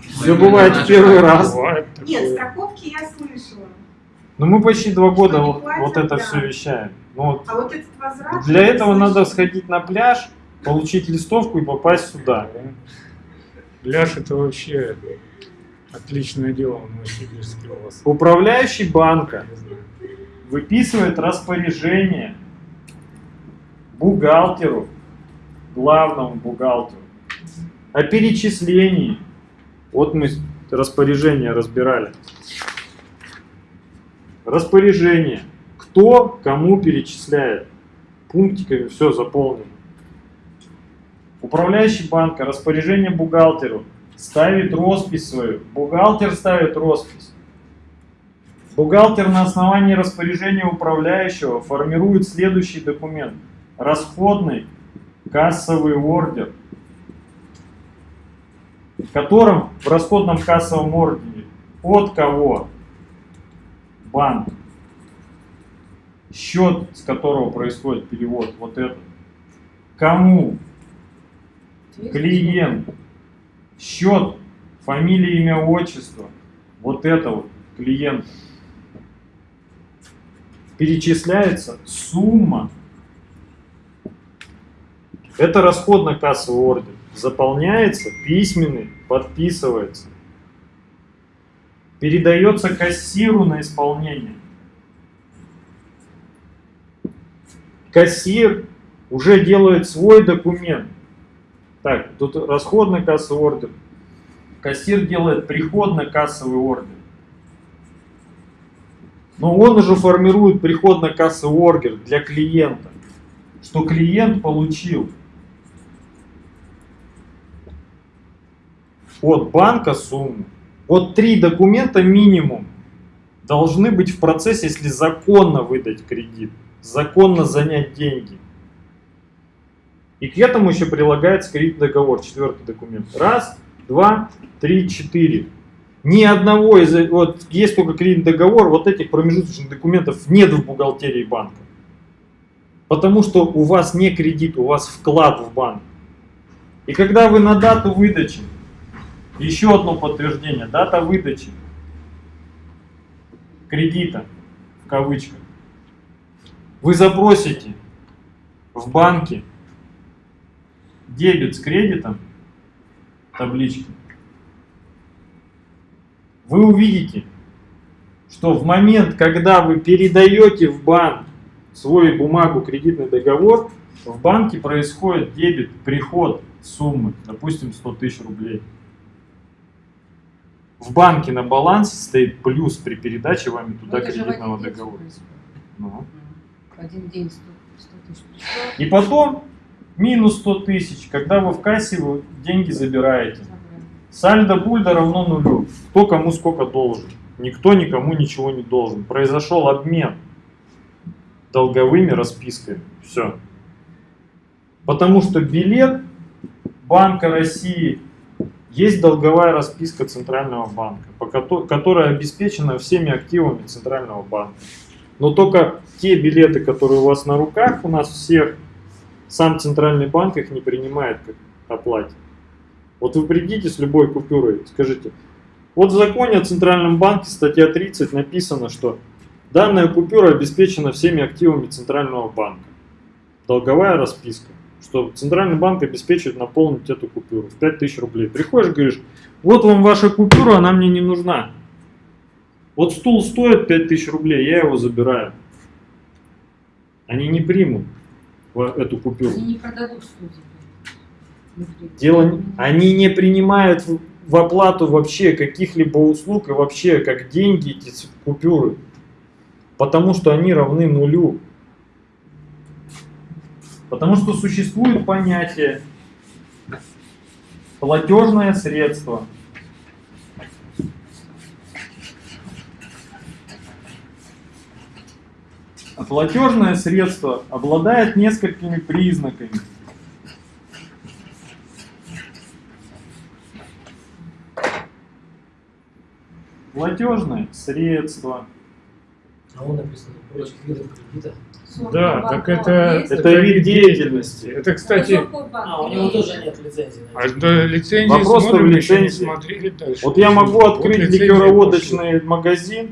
S4: Все бывает в первый раз.
S1: Бывает
S6: Нет, страховки я слышала.
S4: Но мы почти два года вот,
S6: платят,
S4: вот это
S6: да.
S4: все вещаем. Ну, вот
S6: А вот этот возврат...
S4: для этого надо сходить на пляж, получить листовку и попасть сюда.
S1: Пляж это вообще отличное дело в Новосибирске у вас.
S4: Управляющий банка выписывает распоряжение бухгалтеру, главному бухгалтеру, о перечислении. Вот мы распоряжение разбирали. Распоряжение. Кто кому перечисляет. Пунктиками все заполнено. Управляющий банка распоряжение бухгалтеру ставит роспись свою. Бухгалтер ставит роспись. Бухгалтер на основании распоряжения управляющего формирует следующий документ. Расходный кассовый ордер, в котором в расходном кассовом ордере от кого банк, счет, с которого происходит перевод, вот этот, кому клиент, счет, фамилия, имя, отчество, вот это вот клиент. Перечисляется сумма. Это расходно-кассовый ордер. Заполняется, письменный, подписывается. Передается кассиру на исполнение. Кассир уже делает свой документ. Так, тут расходно-кассовый ордер. Кассир делает приходно-кассовый ордер. Но он уже формирует приходно-кассовый ордер для клиента, что клиент получил от банка сумму. Вот три документа минимум должны быть в процессе, если законно выдать кредит, законно занять деньги. И к этому еще прилагается кредитный договор, четвертый документ. Раз, два, три, четыре. Ни одного из... Вот есть только кредитный договор, вот этих промежуточных документов нет в бухгалтерии банка. Потому что у вас не кредит, у вас вклад в банк. И когда вы на дату выдачи, еще одно подтверждение, дата выдачи кредита, в кавычках, вы запросите в банке дебет с кредитом, таблички, вы увидите, что в момент, когда вы передаете в банк свою бумагу, кредитный договор, в банке происходит дебет, приход суммы, допустим, 100 тысяч рублей. В банке на балансе стоит плюс при передаче вами туда
S2: Ну,
S4: кредитного договора. Ну.
S2: Один день 100, 100 тысяч пришло,
S4: И потом минус 100 тысяч, когда вы в кассе вы деньги забираете. Сальдо Бульда равно нулю. Кто кому сколько должен. Никто никому ничего не должен. Произошел обмен долговыми расписками. Все. Потому что билет Банка России есть долговая расписка Центрального банка, которая обеспечена всеми активами Центрального банка. Но только те билеты, которые у вас на руках, у нас всех, сам Центральный банк их не принимает как оплате. Вот вы придите с любой купюрой, скажите, вот в законе о Центральном банке, статья 30, написано, что данная купюра обеспечена всеми активами Центрального банка. Долговая расписка, что Центральный банк обеспечивает наполнить эту купюру в 5000 рублей. Приходишь, говоришь, вот вам ваша купюра, она мне не нужна. Вот стул стоит 5000 рублей, я его забираю. Они не примут эту купюру.
S2: Они не продадут студии.
S4: Дело, они не принимают в, оплату вообще каких-либо услуг и вообще как деньги эти купюры. Потому что они равны нулю. Потому что существует понятие платежное средство. Платежное средство обладает несколькими признаками. Платежное средство.
S5: А он написано прочих видов кредита.
S1: Да, так это,
S2: Есть?
S4: Это вид деятельности.
S1: Это, кстати?
S5: А, у него тоже нет лицензии.
S1: а
S5: это.
S1: до лицензии
S4: Вопрос-то
S1: смотрим,
S4: в лицензии.
S1: смотрели дальше.
S4: Вот я могу
S1: Вот
S4: открыть
S1: лицензия
S4: ликероводочный магазин,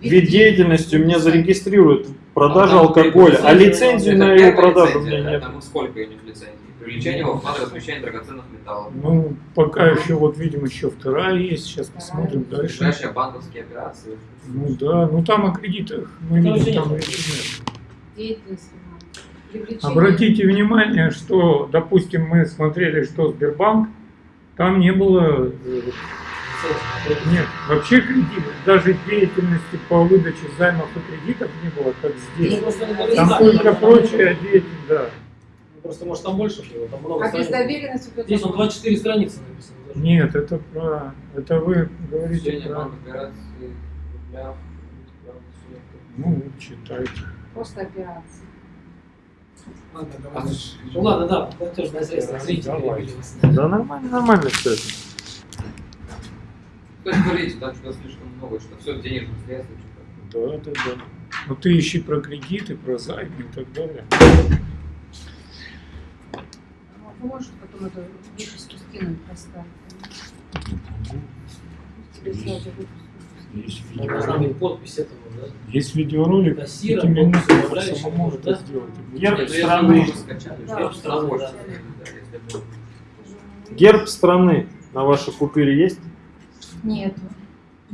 S4: вид деятельности у меня зарегистрируют продажа
S3: Там
S4: алкоголя, а
S3: это
S4: на его продажу у меня нет.
S3: Там сколько у них лицензий? Привлечение во вклад размещение драгоценных металлов.
S1: Ну, пока еще, вот видим, еще вторая есть. Сейчас посмотрим дальше.
S3: Ближайшие банковские операции.
S1: Ну да, ну там о кредитах мы видим, там
S5: нет.
S1: Обратите внимание, что, допустим, мы смотрели, что Сбербанк, там не было, э. Нет, вообще кредитов, даже деятельности по выдаче займов и кредитов не было, как
S5: Ну,
S1: здесь.
S5: не
S1: Там только прочая деятельность, да.
S5: Ну, Просто, может, там больше было, там много
S2: А без доверенности
S5: Здесь он 24 страницы написано. даже.
S1: Нет, это про, это вы говорите про,
S3: банк операции для
S1: ну, читайте.
S2: Просто операции.
S5: Ну ладно, да, платежное средство.
S1: Да,
S5: Зрители
S1: давай.
S4: Да нормально, нормально все это.
S3: То есть, говорите, там что-то слишком много, что все денежные средства, что-то.
S1: Да, да, да. Ну ты ищи про кредиты, про займы и так далее.
S2: А Вы можете потом эту выписку скинуть, выписку.
S1: Есть
S5: Должна
S1: видеоролик.
S5: быть подпись этого, да?
S1: Есть видеоролик,
S5: Кассира,
S1: пяти минут,
S5: подпись управляющего,
S1: самому
S5: может,
S1: это
S5: да?
S1: сделать.
S4: Герб страны.
S3: я
S5: страны.
S4: Герб страны на вашей купюре есть?
S2: Нету.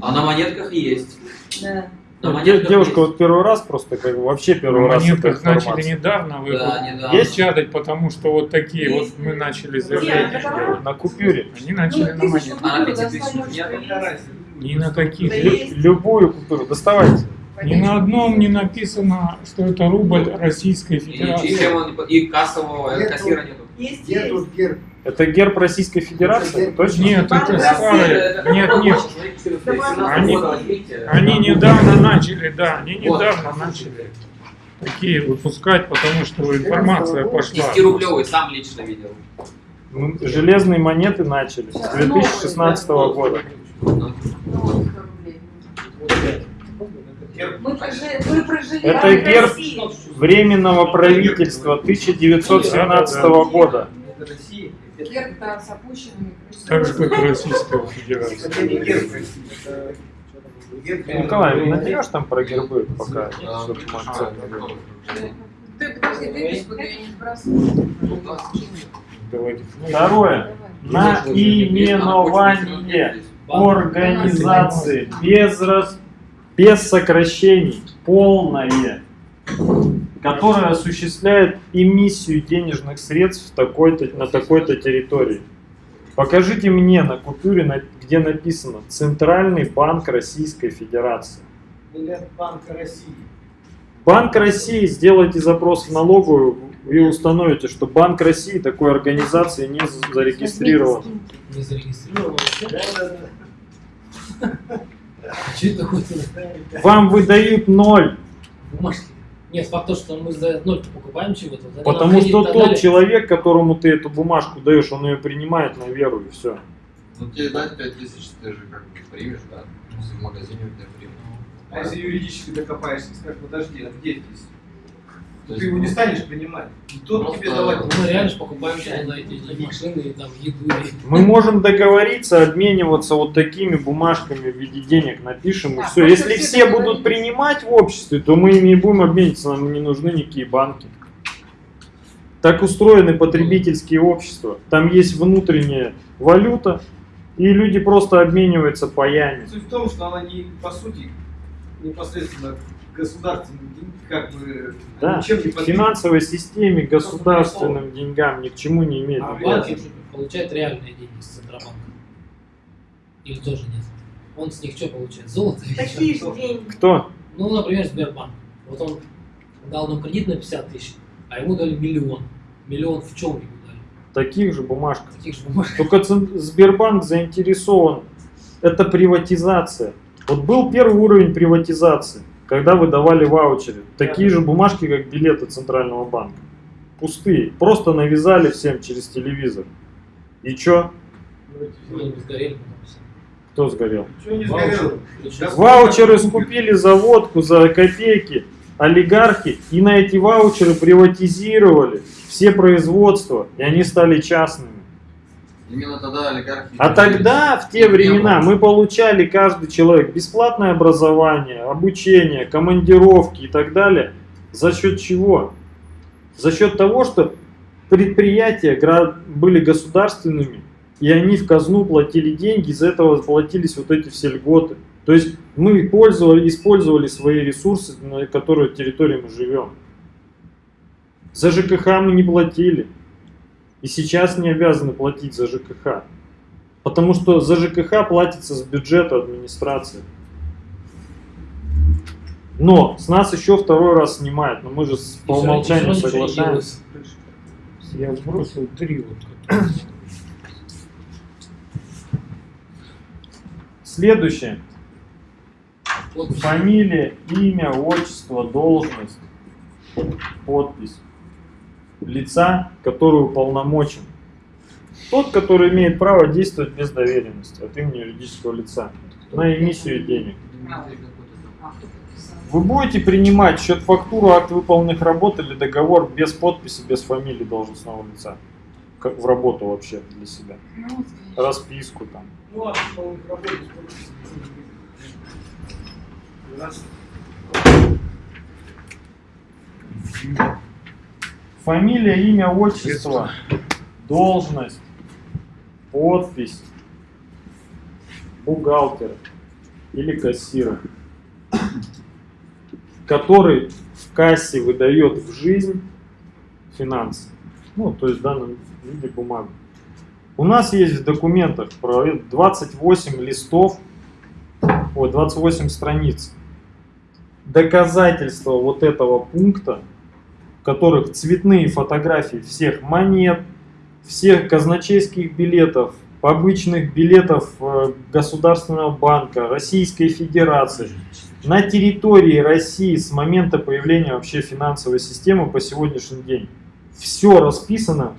S3: А на монетках есть.
S2: Да.
S3: На
S4: Ну,
S3: монетках
S4: Девушка
S3: есть.
S4: вот первый раз просто как бы вообще первый
S1: На
S4: раз эта
S1: монетках начали недавно вы
S3: Да,
S1: вот
S3: недавно.
S4: Есть?
S1: печатать, потому что вот такие вот
S2: Есть.
S1: мы начали
S2: Нет,
S1: заявления делать.
S4: На купюре.
S1: Они начали
S2: Ну,
S1: на монетках.
S3: А на
S2: купюр
S3: пяти
S2: достанешь,
S3: тысяч нет?
S2: что есть.
S1: Ни на каких.
S2: Да
S1: Лю-
S2: есть.
S4: Любую купюру доставайте.
S1: Ни на одном не написано, что это рубль Российской
S3: И, и,
S1: Федерации.
S3: чем он- и кассового э,
S8: Нету.
S3: кассира нету.
S8: Есть, герб?
S4: Это герб Российской Федерации? Точно?
S1: Нет, это старые. Нет, нет.
S3: вот, смотрите, 14,
S2: Давай.
S3: 17
S1: Они-
S3: года.
S1: Они недавно начали, да, они недавно начали такие выпускать, потому что информация пошла.
S3: 10-рублевый сам лично видел.
S4: Ну, Железные монеты начали с 2016 года.
S3: Ну,
S2: Ну, вот 100 рублей. Мы прожили, мы прожили
S4: Это герб. Временного правительства 1917 года.
S2: Герб, с опущенными
S1: Так же, как Российская Федерация.
S8: Это не герб это герб
S4: Николай, наберешь там про гербы пока?
S7: А.
S2: Ты подожди, выписку, не.
S1: Давайте.
S4: Второе. Наименование организации без, рас- без сокращений, полное, которое осуществляет эмиссию денежных средств в такой-то, на такой-то территории. Покажите мне на купюре, где написано Центральный банк Российской Федерации.
S8: Или от Банка России.
S4: Банк России, сделайте запрос в налоговую и установите, что Банк России такой организации не за- зарегистрирован.
S5: Не. Что это такое?
S4: Вам выдают ноль.
S5: Нет, факт то, что мы за ноль покупаем чего-то.
S4: потому что тот человек, которому ты эту бумажку даешь, он ее принимает на веру и все.
S7: Ну тебе дать 5000, ты же как бы примешь, да? Если в магазине у тебя примут.
S8: А если юридически докопаешься, скажешь, подожди, а где здесь?
S7: То
S8: Ты его не станешь принимать. Никто
S7: Просто-
S8: тебе давать
S5: мы реально же покупаем эти машины, и там еду.
S4: Мы можем договориться, обмениваться вот такими бумажками в виде денег, напишем и
S2: Да,
S4: все. Если
S2: все
S4: все будут принимать в обществе, то мы ими и будем обмениваться, нам не нужны никакие банки. Так устроены потребительские общества. Там есть внутренняя валюта, и люди просто обмениваются паями.
S8: Суть в том, что она не, по сути, непосредственно государственным, как бы,
S4: Да,
S8: ничем не подвиг-
S4: финансовой системе государственным деньгам ни к чему не имеет.
S8: А
S5: А банки получают реальные деньги с Центробанка. Или тоже нет? Он с них что получает? Золото? или
S6: Такие же деньги.
S4: Кто?
S5: Ну, например, Сбербанк. Вот он дал нам кредит на 50 тысяч, а ему дали миллион. Миллион в чем ему дали?
S4: Таких же бумажках.
S5: Таких же бумаг.
S4: Только Сбербанк заинтересован. Это приватизация. Вот был первый уровень приватизации, когда выдавали ваучеры. Такие же бумажки, как билеты Центрального банка. Пустые. Просто навязали всем через телевизор. И чё? Кто сгорел?
S5: Ваучеры.
S4: Ваучеры скупили за водку, за копейки олигархи, и на эти ваучеры приватизировали все производства, и они стали частными.
S7: Именно тогда олигархи...
S4: А тогда, в те времена, мы получали, каждый человек, бесплатное образование, обучение, командировки и так далее. За счет чего? За счет того, что предприятия были государственными, и они в казну платили деньги, из-за этого платились вот эти все льготы. То есть мы пользовали, использовали свои ресурсы, на которой территории мы живем. За ЖКХ мы не платили. И сейчас не обязаны платить за ЖКХ. Потому что за ЖКХ платится с бюджета администрации. Но с нас еще второй раз снимают, но мы же с- по умолчанию соглашаемся.
S1: Я сбросил три вот.
S4: Следующее. Фамилия, имя, отчество, должность, подпись лица, который уполномочен. Тот, который имеет право действовать без доверенности от имени юридического лица на эмиссию денег. Вы будете принимать счет фактуру, акт выполненных работ или договор без подписи, без фамилии должностного лица? Как в работу вообще для себя. Расписку там.
S8: Раз.
S4: Фамилия, имя, отчество, должность, подпись, бухгалтера или кассира, который в кассе выдает в жизнь финансы. Ну, то есть в данном виде бумагу. У нас есть в документах про это 28 листов, ой, 28 страниц. Доказательства вот этого пункта которых цветные фотографии всех монет, всех казначейских билетов, обычных билетов э, Государственного банка, Российской Федерации. На территории России с момента появления вообще финансовой системы по сегодняшний день все расписано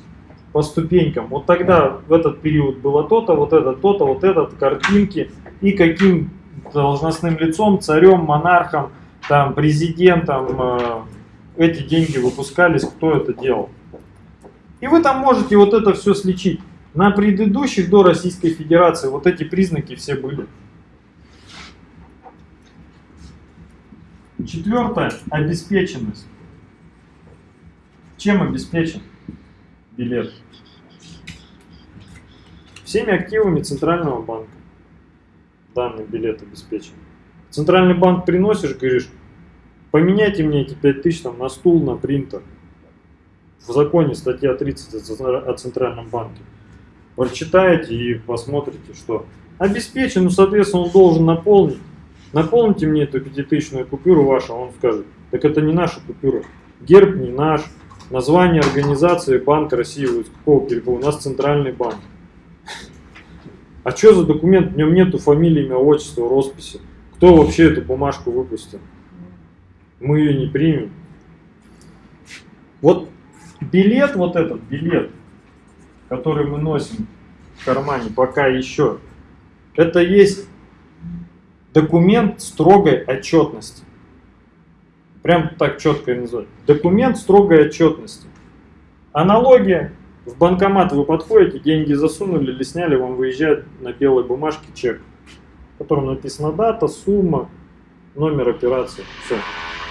S4: по ступенькам. Вот тогда в этот период было то-то, вот это то-то, вот этот, картинки и каким должностным лицом, царем, монархом, там, президентом, э, эти деньги выпускались, кто это делал. И вы там можете вот это все сличить. На предыдущих до Российской Федерации вот эти признаки все были. Четвертое. Обеспеченность. Чем обеспечен билет? Всеми активами Центрального банка данный билет обеспечен. Центральный банк приносишь, говоришь, поменяйте мне эти 5000 там, на стул, на принтер. В законе статья 30 о Центра- о Центральном банке. Прочитаете и посмотрите, что обеспечен, ну, соответственно, он должен наполнить. Наполните мне эту пятитысячную купюру вашу, он скажет, так это не наша купюра. Герб не наш, название организации Банк России, вот какого перепуга? у нас Центральный банк. А что за документ? В нем нету фамилии, имя, отчества, росписи. Кто вообще эту бумажку выпустил? Мы ее не примем. Вот билет, вот этот билет, который мы носим в кармане пока еще, это есть документ строгой отчетности. Прям так четко и называют. Документ строгой отчетности. Аналогия. В банкомат вы подходите, деньги засунули или сняли, вам выезжает на белой бумажке чек, в котором написана дата, сумма, номер операции. Все.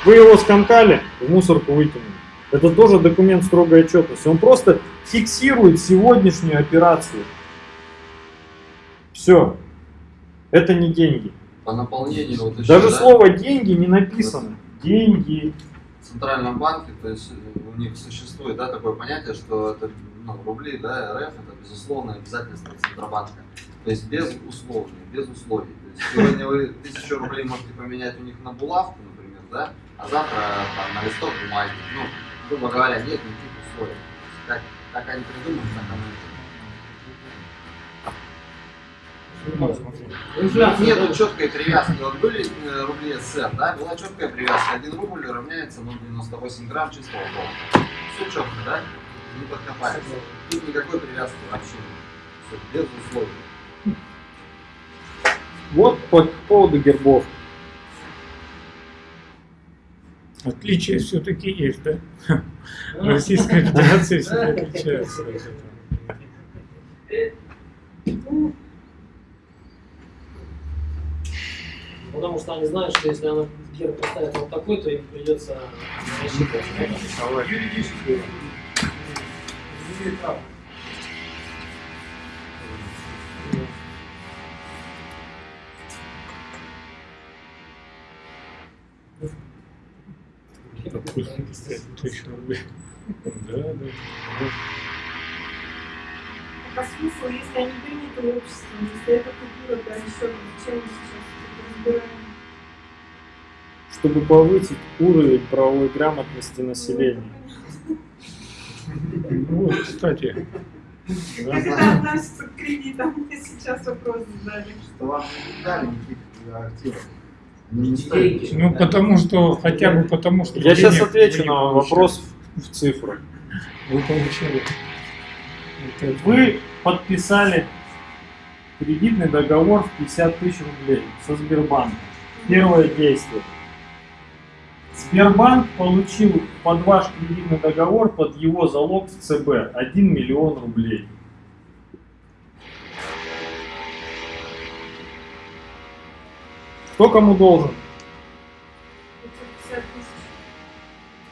S4: Вы его скомкали, в мусорку выкинули. Это тоже документ строгой отчетности. Он просто фиксирует сегодняшнюю операцию. Все. Это не деньги.
S7: По наполнению вот еще,
S4: Даже
S7: да,
S4: слово деньги не написано. Деньги.
S7: в Центральном банке, то есть э, у них существует да, такое понятие, что это ну, рубли, да, РФ, это безусловное обязательство Центробанка. То есть без условий, без условий. То есть сегодня вы тысячу рублей можете поменять у них на булавку, например, да? А завтра там на листок бумаги, ну, грубо говоря, нет никаких условий. Как, как они придумают, так оно и
S1: Ну.
S7: Нет четкой привязки. Вот были э, рубли СССР, да, была четкая привязка. Один рубль равняется 0,98 грамм чистого золота. Все четко, да? Не подкопаешься. Тут никакой привязки вообще нет. Все, без условий.
S4: Вот по поводу гербов.
S1: Отличия все-таки есть, да? Российская Федерация всегда отличается. от этого.
S5: Потому что они знают, что если она герб поставит вот такой, то им придется рассчитывать.
S8: Юридически. Имеет право.
S1: Допустим, 5000 рублей. Да, да.
S6: А смысл, если они приняты обществом, если это культура расчета, зачем мы сейчас разбираем?
S4: Чтобы повысить уровень правовой грамотности населения.
S1: Ну вот, кстати,
S6: Как это относится к кредитам? Мне сейчас вопрос задали.
S7: Что вам не дали никаких активов. Не
S1: ну потому что, хотя бы потому что...
S4: Я сейчас отвечу на вопрос в цифрах.
S1: Вы это.
S4: Вы подписали кредитный договор в 50 тысяч рублей со Сбербанком. Первое действие. Сбербанк получил под ваш кредитный договор, под его залог в ЦБ 1 миллион рублей. Кто кому должен?
S6: 50 тысяч.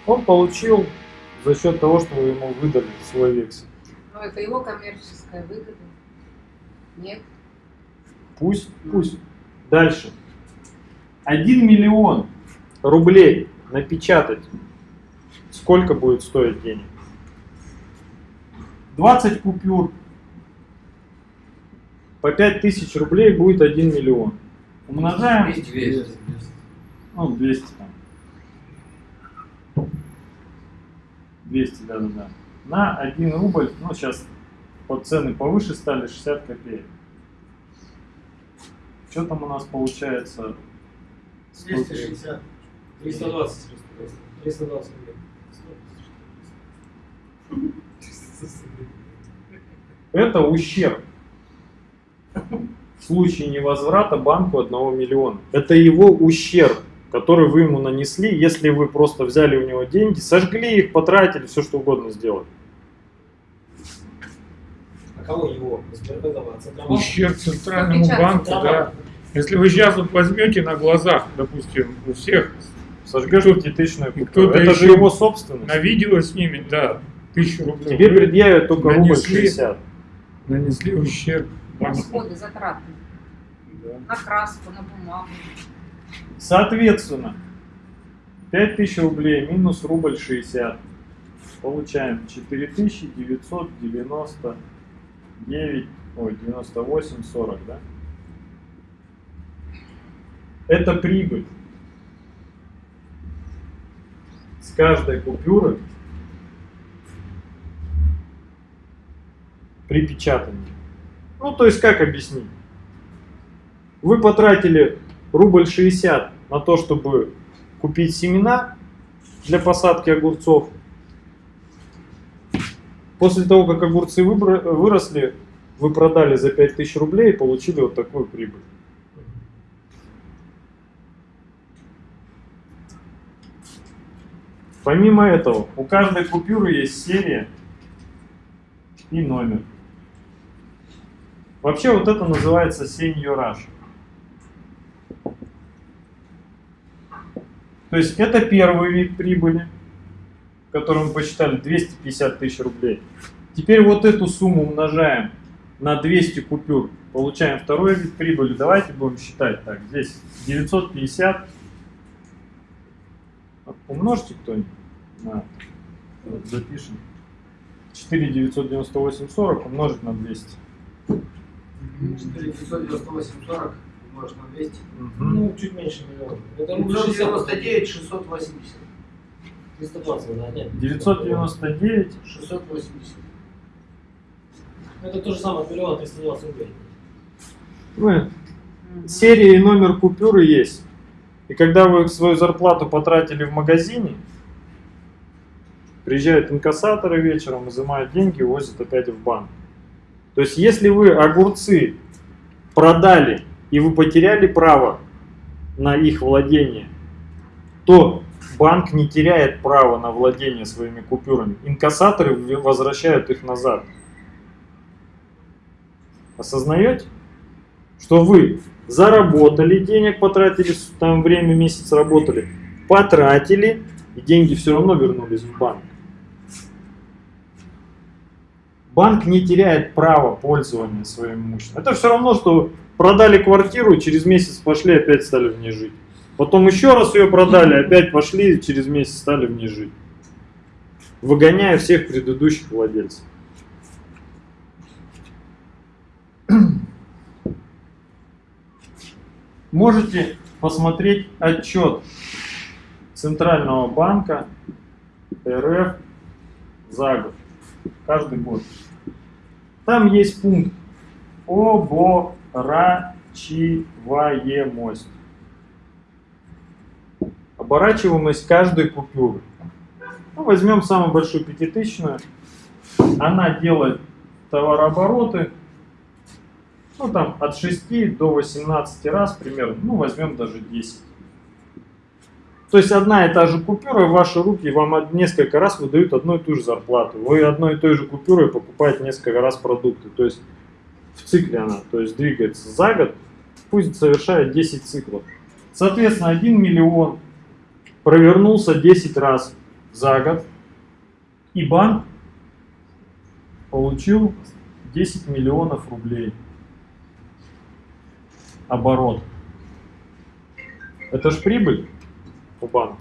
S4: Он получил за счет того, что вы ему выдали свой вексель.
S2: Но это его коммерческая выгода. Нет.
S4: Пусть, пусть. Дальше. 1 миллион рублей напечатать. Сколько будет стоить денег? 20 купюр. По 5 тысяч рублей будет 1 миллион. Умножаем.
S3: 200, 200.
S4: Ну, 200 там. 200, да-да-да. На 1 рубль, ну, сейчас под цены повыше стали 60 копеек. Что там у нас получается? Сколько?
S8: 260.
S5: 320. 320 рублей.
S4: Это ущерб. Случае невозврата банку 1 миллиона. Это его ущерб, который вы ему нанесли, если вы просто взяли у него деньги, сожгли их, потратили, все что угодно сделали.
S5: А кого его?
S1: Ущерб центральному банку, да. Если вы сейчас вот возьмете на глазах, допустим, у всех
S4: Сожгешь пятитысячную купюру. Это же его собственность.
S1: на видео снимет, да, тысячу рублей.
S4: Тебе предъявят только рубль
S1: Нанесли.
S4: 60.
S1: Нанесли ущерб.
S2: Расходы, затраты.
S1: Да.
S2: На краску, на бумагу.
S4: Соответственно, 5000 рублей минус рубль 60. Получаем 4999, ой, 98, 40, да? Это прибыль. С каждой купюры при печатании. Ну, то есть, как объяснить? Вы потратили рубль 60 на то, чтобы купить семена для посадки огурцов. После того, как огурцы выросли, вы продали за 5000 рублей и получили вот такую прибыль. Помимо этого, у каждой купюры есть серия и номер. Вообще вот это называется сеньораж. То есть это первый вид прибыли, который мы посчитали 250 тысяч рублей. Теперь вот эту сумму умножаем на 200 купюр, получаем второй вид прибыли. Давайте будем считать так. Здесь 950. Умножьте кто-нибудь запишем. 4 998 40 умножить на 200.
S8: 498, 40. может на 200.
S4: Мгм.
S5: Ну, чуть меньше миллиона. Это рубль 60.
S8: 999, 680.
S5: 320, да, нет.
S4: 999.
S8: 680.
S5: Это то же самое, от миллиона 320 рублей.
S4: Ну, серия и номер купюры есть. И когда вы свою зарплату потратили в магазине, приезжают инкассаторы вечером, изымают деньги и возят опять в банк. То есть, если вы огурцы продали и вы потеряли право на их владение, то банк не теряет право на владение своими купюрами. Инкассаторы возвращают их назад. Осознаете? Что вы заработали денег, потратили, там время, месяц работали, потратили, и деньги все равно вернулись в банк. Банк не теряет права пользования своим имуществом. Это все равно, что продали квартиру, через месяц пошли, опять стали в ней жить. Потом еще раз ее продали, опять пошли, через месяц стали в ней жить. Выгоняя всех предыдущих владельцев. Можете посмотреть отчет Центрального банка РФ за год, каждый год. Там есть пункт оборачиваемость. Оборачиваемость каждой купюры. Ну, возьмем самую большую пятитысячную. Она делает товарообороты ну там от 6 до 18 раз примерно, ну возьмем даже 10. То есть одна и та же купюра в ваши руки вам несколько раз выдают одну и ту же зарплату. Вы одной и той же купюрой покупаете несколько раз продукты. То есть в цикле она, то есть двигается за год, пусть совершает 10 циклов. Соответственно, 1 миллион провернулся 10 раз за год, и банк получил 10 миллионов рублей оборот. Это ж прибыль у банка.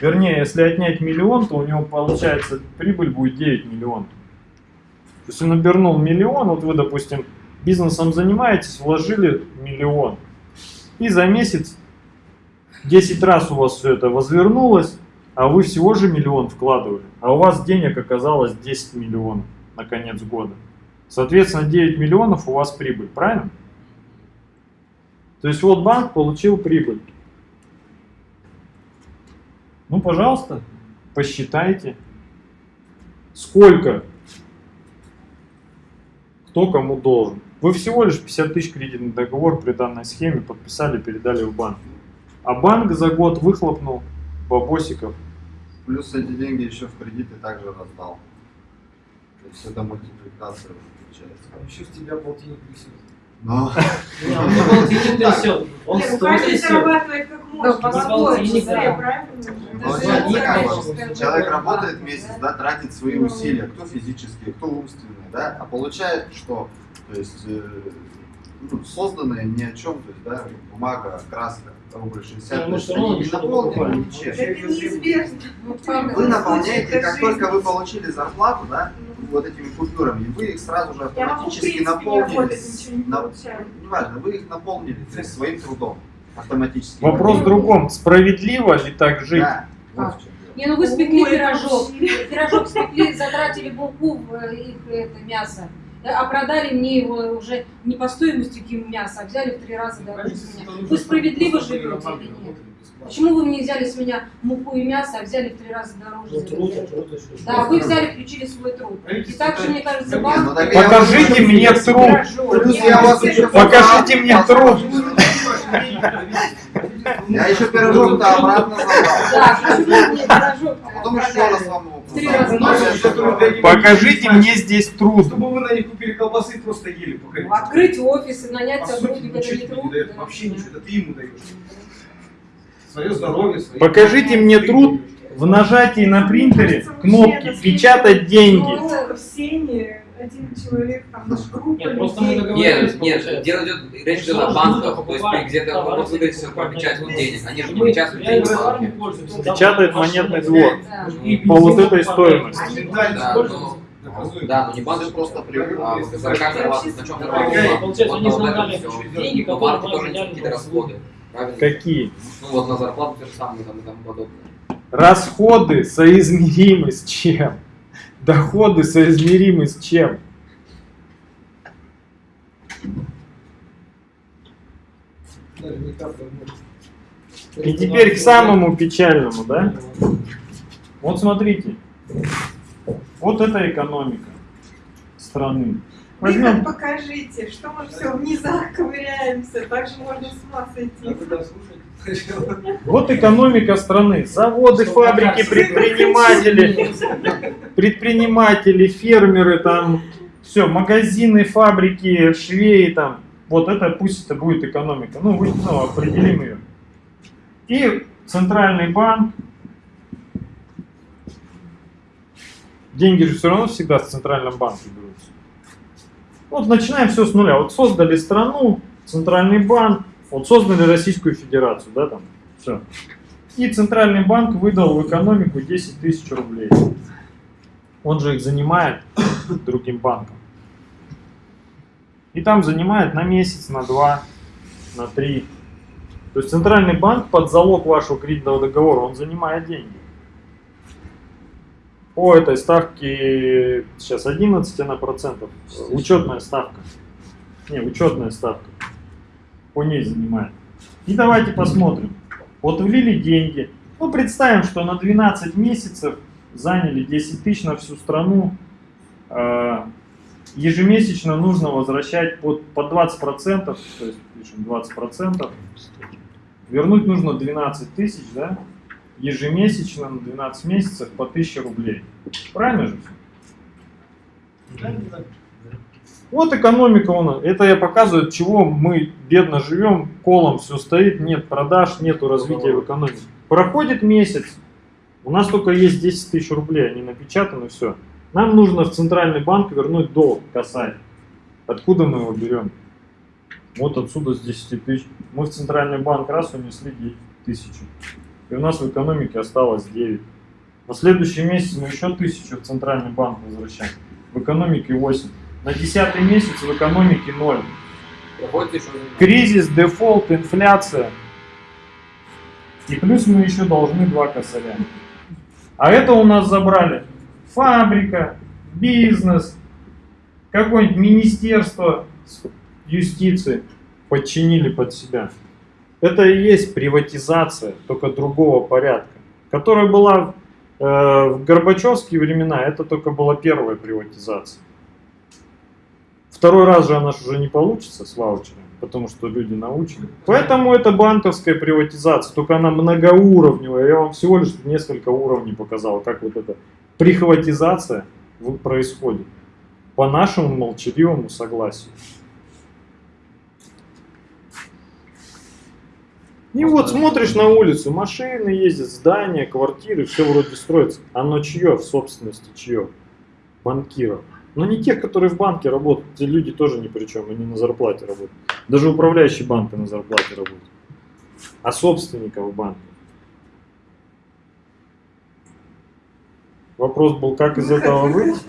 S4: Вернее, если отнять миллион, то у него получается прибыль будет 9 миллионов. То есть он обернул миллион, вот вы, допустим, бизнесом занимаетесь, вложили миллион. И за месяц 10 раз у вас все это возвернулось, а вы всего же миллион вкладывали. А у вас денег оказалось 10 миллионов на конец года. Соответственно, 9 миллионов у вас прибыль, правильно? То есть вот банк получил прибыль. Ну, пожалуйста, посчитайте, сколько кто кому должен. Вы всего лишь 50 тысяч кредитный договор при данной схеме подписали, передали в банк. А банк за год выхлопнул бабосиков.
S7: Плюс эти деньги еще в кредиты также раздал. То есть это мультипликация получается.
S8: А еще с тебя полтинник присел.
S7: Но
S5: Не, он не полтинник трясет, он
S6: ну
S5: сто
S6: каждый
S5: трясет.
S6: зарабатывает как может.
S2: Да.
S6: правильно?
S7: Ну, человек работает месяц, да, тратит свои усилия, кто физические, кто умственные, да, а получает что? То есть э, ну, созданное ни о чем, то есть, да, бумага, краска, рубль 60,
S5: Ну,
S7: то они не наполнены ничем.
S6: Это неизбежно.
S7: Вы наполняете, как только вы получили зарплату, да, вот этими купюрами, и вы их сразу же автоматически наполнили. на- неважно, вы их наполнили то есть, своим трудом автоматически.
S4: Вопрос в другом. Справедливо ли так жить?
S7: Да, вот
S2: А.
S7: в чем дело.
S9: Не, ну вы спекли пирожок. Пирожок спекли, затратили булку в э, их это мясо. А продали мне его уже не по стоимости мяса, а взяли в три раза дороже с меня. Вы справедливо живете или нет? Почему вы мне взяли с меня муку и мясо, а взяли в три раза дороже?
S5: Ну,
S9: за
S5: труд,
S9: меня?
S5: труд.
S9: Да, вы взяли, включили свой труд. И также, мне кажется, банк...
S7: ну
S4: Покажите мне труд. Покажите мне труд.
S7: Я еще пирожок-то обратно забрал.
S9: Да, почему мне пирожок
S7: А потом еще раз вам его
S4: Покажите мне здесь труд.
S8: Чтобы вы на них купили колбасы, просто ели пока.
S9: Открыть офис и нанять сотрудника, это не труд.
S8: Вообще ничего, это ты ему даешь. Свое здоровье.
S4: Покажите мне труд в нажатии на принтере кнопки «Печатать деньги».
S6: Все один человек, там, наша группа
S5: Нет, просто мы договорились,
S3: Нет, нет,
S5: получается.
S3: дело идет, речь идет о банках, то есть где-то могут выдать
S5: покупать
S3: про печать
S5: деньги.
S3: денег, они же не печатают деньги.
S4: Печатает монетный двор. По вот этой стоимости.
S3: Да, но
S8: Наказуем.
S3: Да, но не банк,
S7: Все просто привыкли.
S3: а на чем
S5: Получается,
S3: Вот
S5: они
S3: на вот
S5: забрали
S3: это все.
S5: деньги,
S3: Но банки тоже какие-то расходы. Правильно?
S4: Какие?
S3: Ну вот на зарплату те же самые там и тому подобное.
S4: Расходы соизмеримы с чем? Доходы соизмеримы с чем? И теперь к самому печальному, да? Вот смотрите. Вот это экономика страны. Возьмем,
S6: покажите, что мы все в низах ковыряемся, так же можно с ума сойти.
S4: Вот экономика страны. Заводы, фабрики, предприниматели, предприниматели, фермеры, там, все, магазины, фабрики, швеи, там, вот это пусть это будет экономика. Ну, вы, ну, определим ее. И центральный банк, деньги же все равно всегда в центральном банке берутся. Вот начинаем все с нуля. Вот создали страну, центральный банк, вот создали Российскую Федерацию, да, там, все. И центральный банк выдал в экономику 10 тысяч рублей. Он же их занимает другим банком. И там занимает на месяц, на два, на три. То есть центральный банк под залог вашего кредитного договора, он занимает деньги. По этой ставке сейчас 11 она процентов. Учетная ставка. Не, учетная ставка. По ней занимает. И давайте посмотрим. Вот влили деньги. Ну, представим, что на 12 месяцев заняли 10 тысяч на всю страну. Э, Ежемесячно нужно возвращать под, по 20%, то есть пишем 20%. Вернуть нужно 12 тысяч, да? Ежемесячно на 12 месяцев по 1000 рублей. Правильно же?
S8: да.
S4: Вот экономика у нас. Это я показываю, от чего мы бедно живем, колом все стоит, нет продаж, нету развития в экономике. Проходит месяц, у нас только есть 10 тысяч рублей, они напечатаны, все. Нам нужно в центральный банк вернуть долг касать. Откуда мы его берем? Вот отсюда с 10 тысяч. Мы в центральный банк раз унесли 9 тысяч. И у нас в экономике осталось 9. На следующий месяц мы еще тысячу в центральный банк возвращаем. В экономике 8. На 10 месяц в экономике 0.
S3: Приходится еще
S4: Кризис, дефолт, инфляция. И плюс мы еще должны два косаря. А это у нас забрали фабрика, бизнес, какое-нибудь министерство юстиции подчинили под себя. Это и есть приватизация, только другого порядка, которая была э, в Горбачевские времена, это только была первая приватизация. Второй раз же она уже не получится с ваучерами, потому что люди научены. Поэтому это банковская приватизация, только она многоуровневая. Я вам всего лишь несколько уровней показал, как вот эта прихватизация происходит по нашему молчаливому согласию. И вот смотришь на улицу, машины ездят, здания, квартиры, все вроде строится. Оно чье в собственности, чье? Банкиров. Но не тех, которые в банке работают. Те люди тоже ни при чем, они на зарплате работают. Даже управляющий банка на зарплате работает. А собственников банка. Вопрос был, как из этого выйти?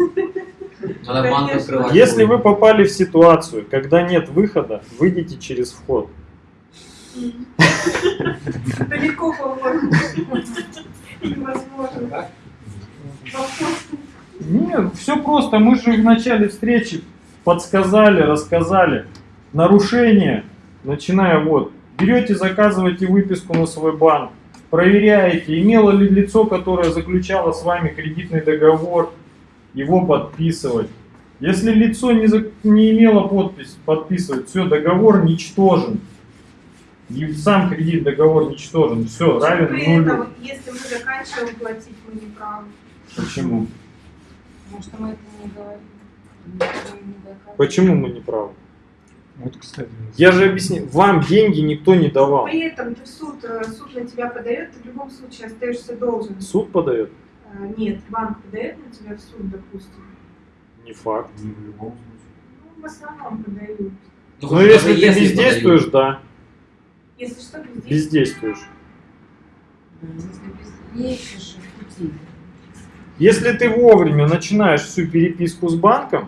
S4: Если вы попали в ситуацию, когда нет выхода, выйдите через вход.
S6: Далеко, по-моему. Невозможно.
S4: Нет, все просто. Мы же в начале встречи подсказали, рассказали. Нарушение, начиная вот. Берете, заказываете выписку на свой банк, проверяете, имело ли лицо, которое заключало с вами кредитный договор, его подписывать. Если лицо не, за- не имело подпись, подписывать, все, договор ничтожен. И сам кредит, договор ничтожен, все, равен нулю.
S6: если мы заканчиваем платить, мы не правы.
S4: Почему?
S9: Потому что мы это не говорим.
S4: Почему мы не правы?
S1: Вот, кстати.
S4: Я же объяснил, вам деньги никто не давал.
S6: При этом ты в суд, э, суд на тебя подает, ты в любом случае остаешься должен.
S4: Суд подает?
S6: Э, Нет, банк подает на тебя в суд, допустим.
S4: Не факт.
S1: Не в любом случае.
S6: Ну, в основном подают.
S3: Ну,
S4: Но
S3: даже
S4: если ты бездействуешь, да,
S6: Если что,
S4: бездействуешь.
S9: Если без- есть же пути.
S4: Если ты вовремя начинаешь всю переписку с банком,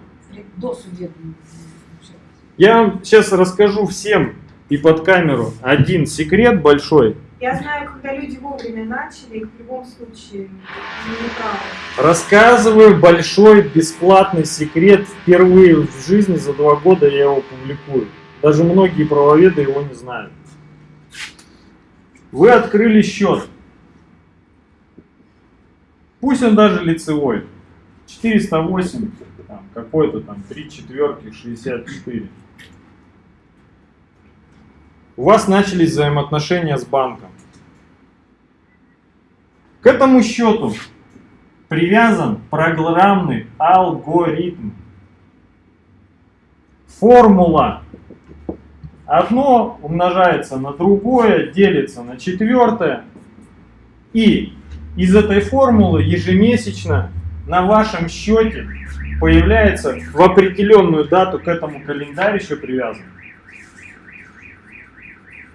S4: я вам сейчас расскажу всем и под камеру один секрет большой.
S6: Я знаю, когда люди вовремя начали, их в любом случае не правы.
S4: Рассказываю большой бесплатный секрет. Впервые в жизни за два года я его публикую. Даже многие правоведы его не знают. Вы открыли счет. Пусть он даже лицевой. 408, там, какой-то там, 3 четверки, 64. У вас начались взаимоотношения с банком. К этому счету привязан программный алгоритм. Формула. Одно умножается на другое, делится на четвертое. И из этой формулы ежемесячно на вашем счете появляется в определенную дату к этому календарь еще привязан.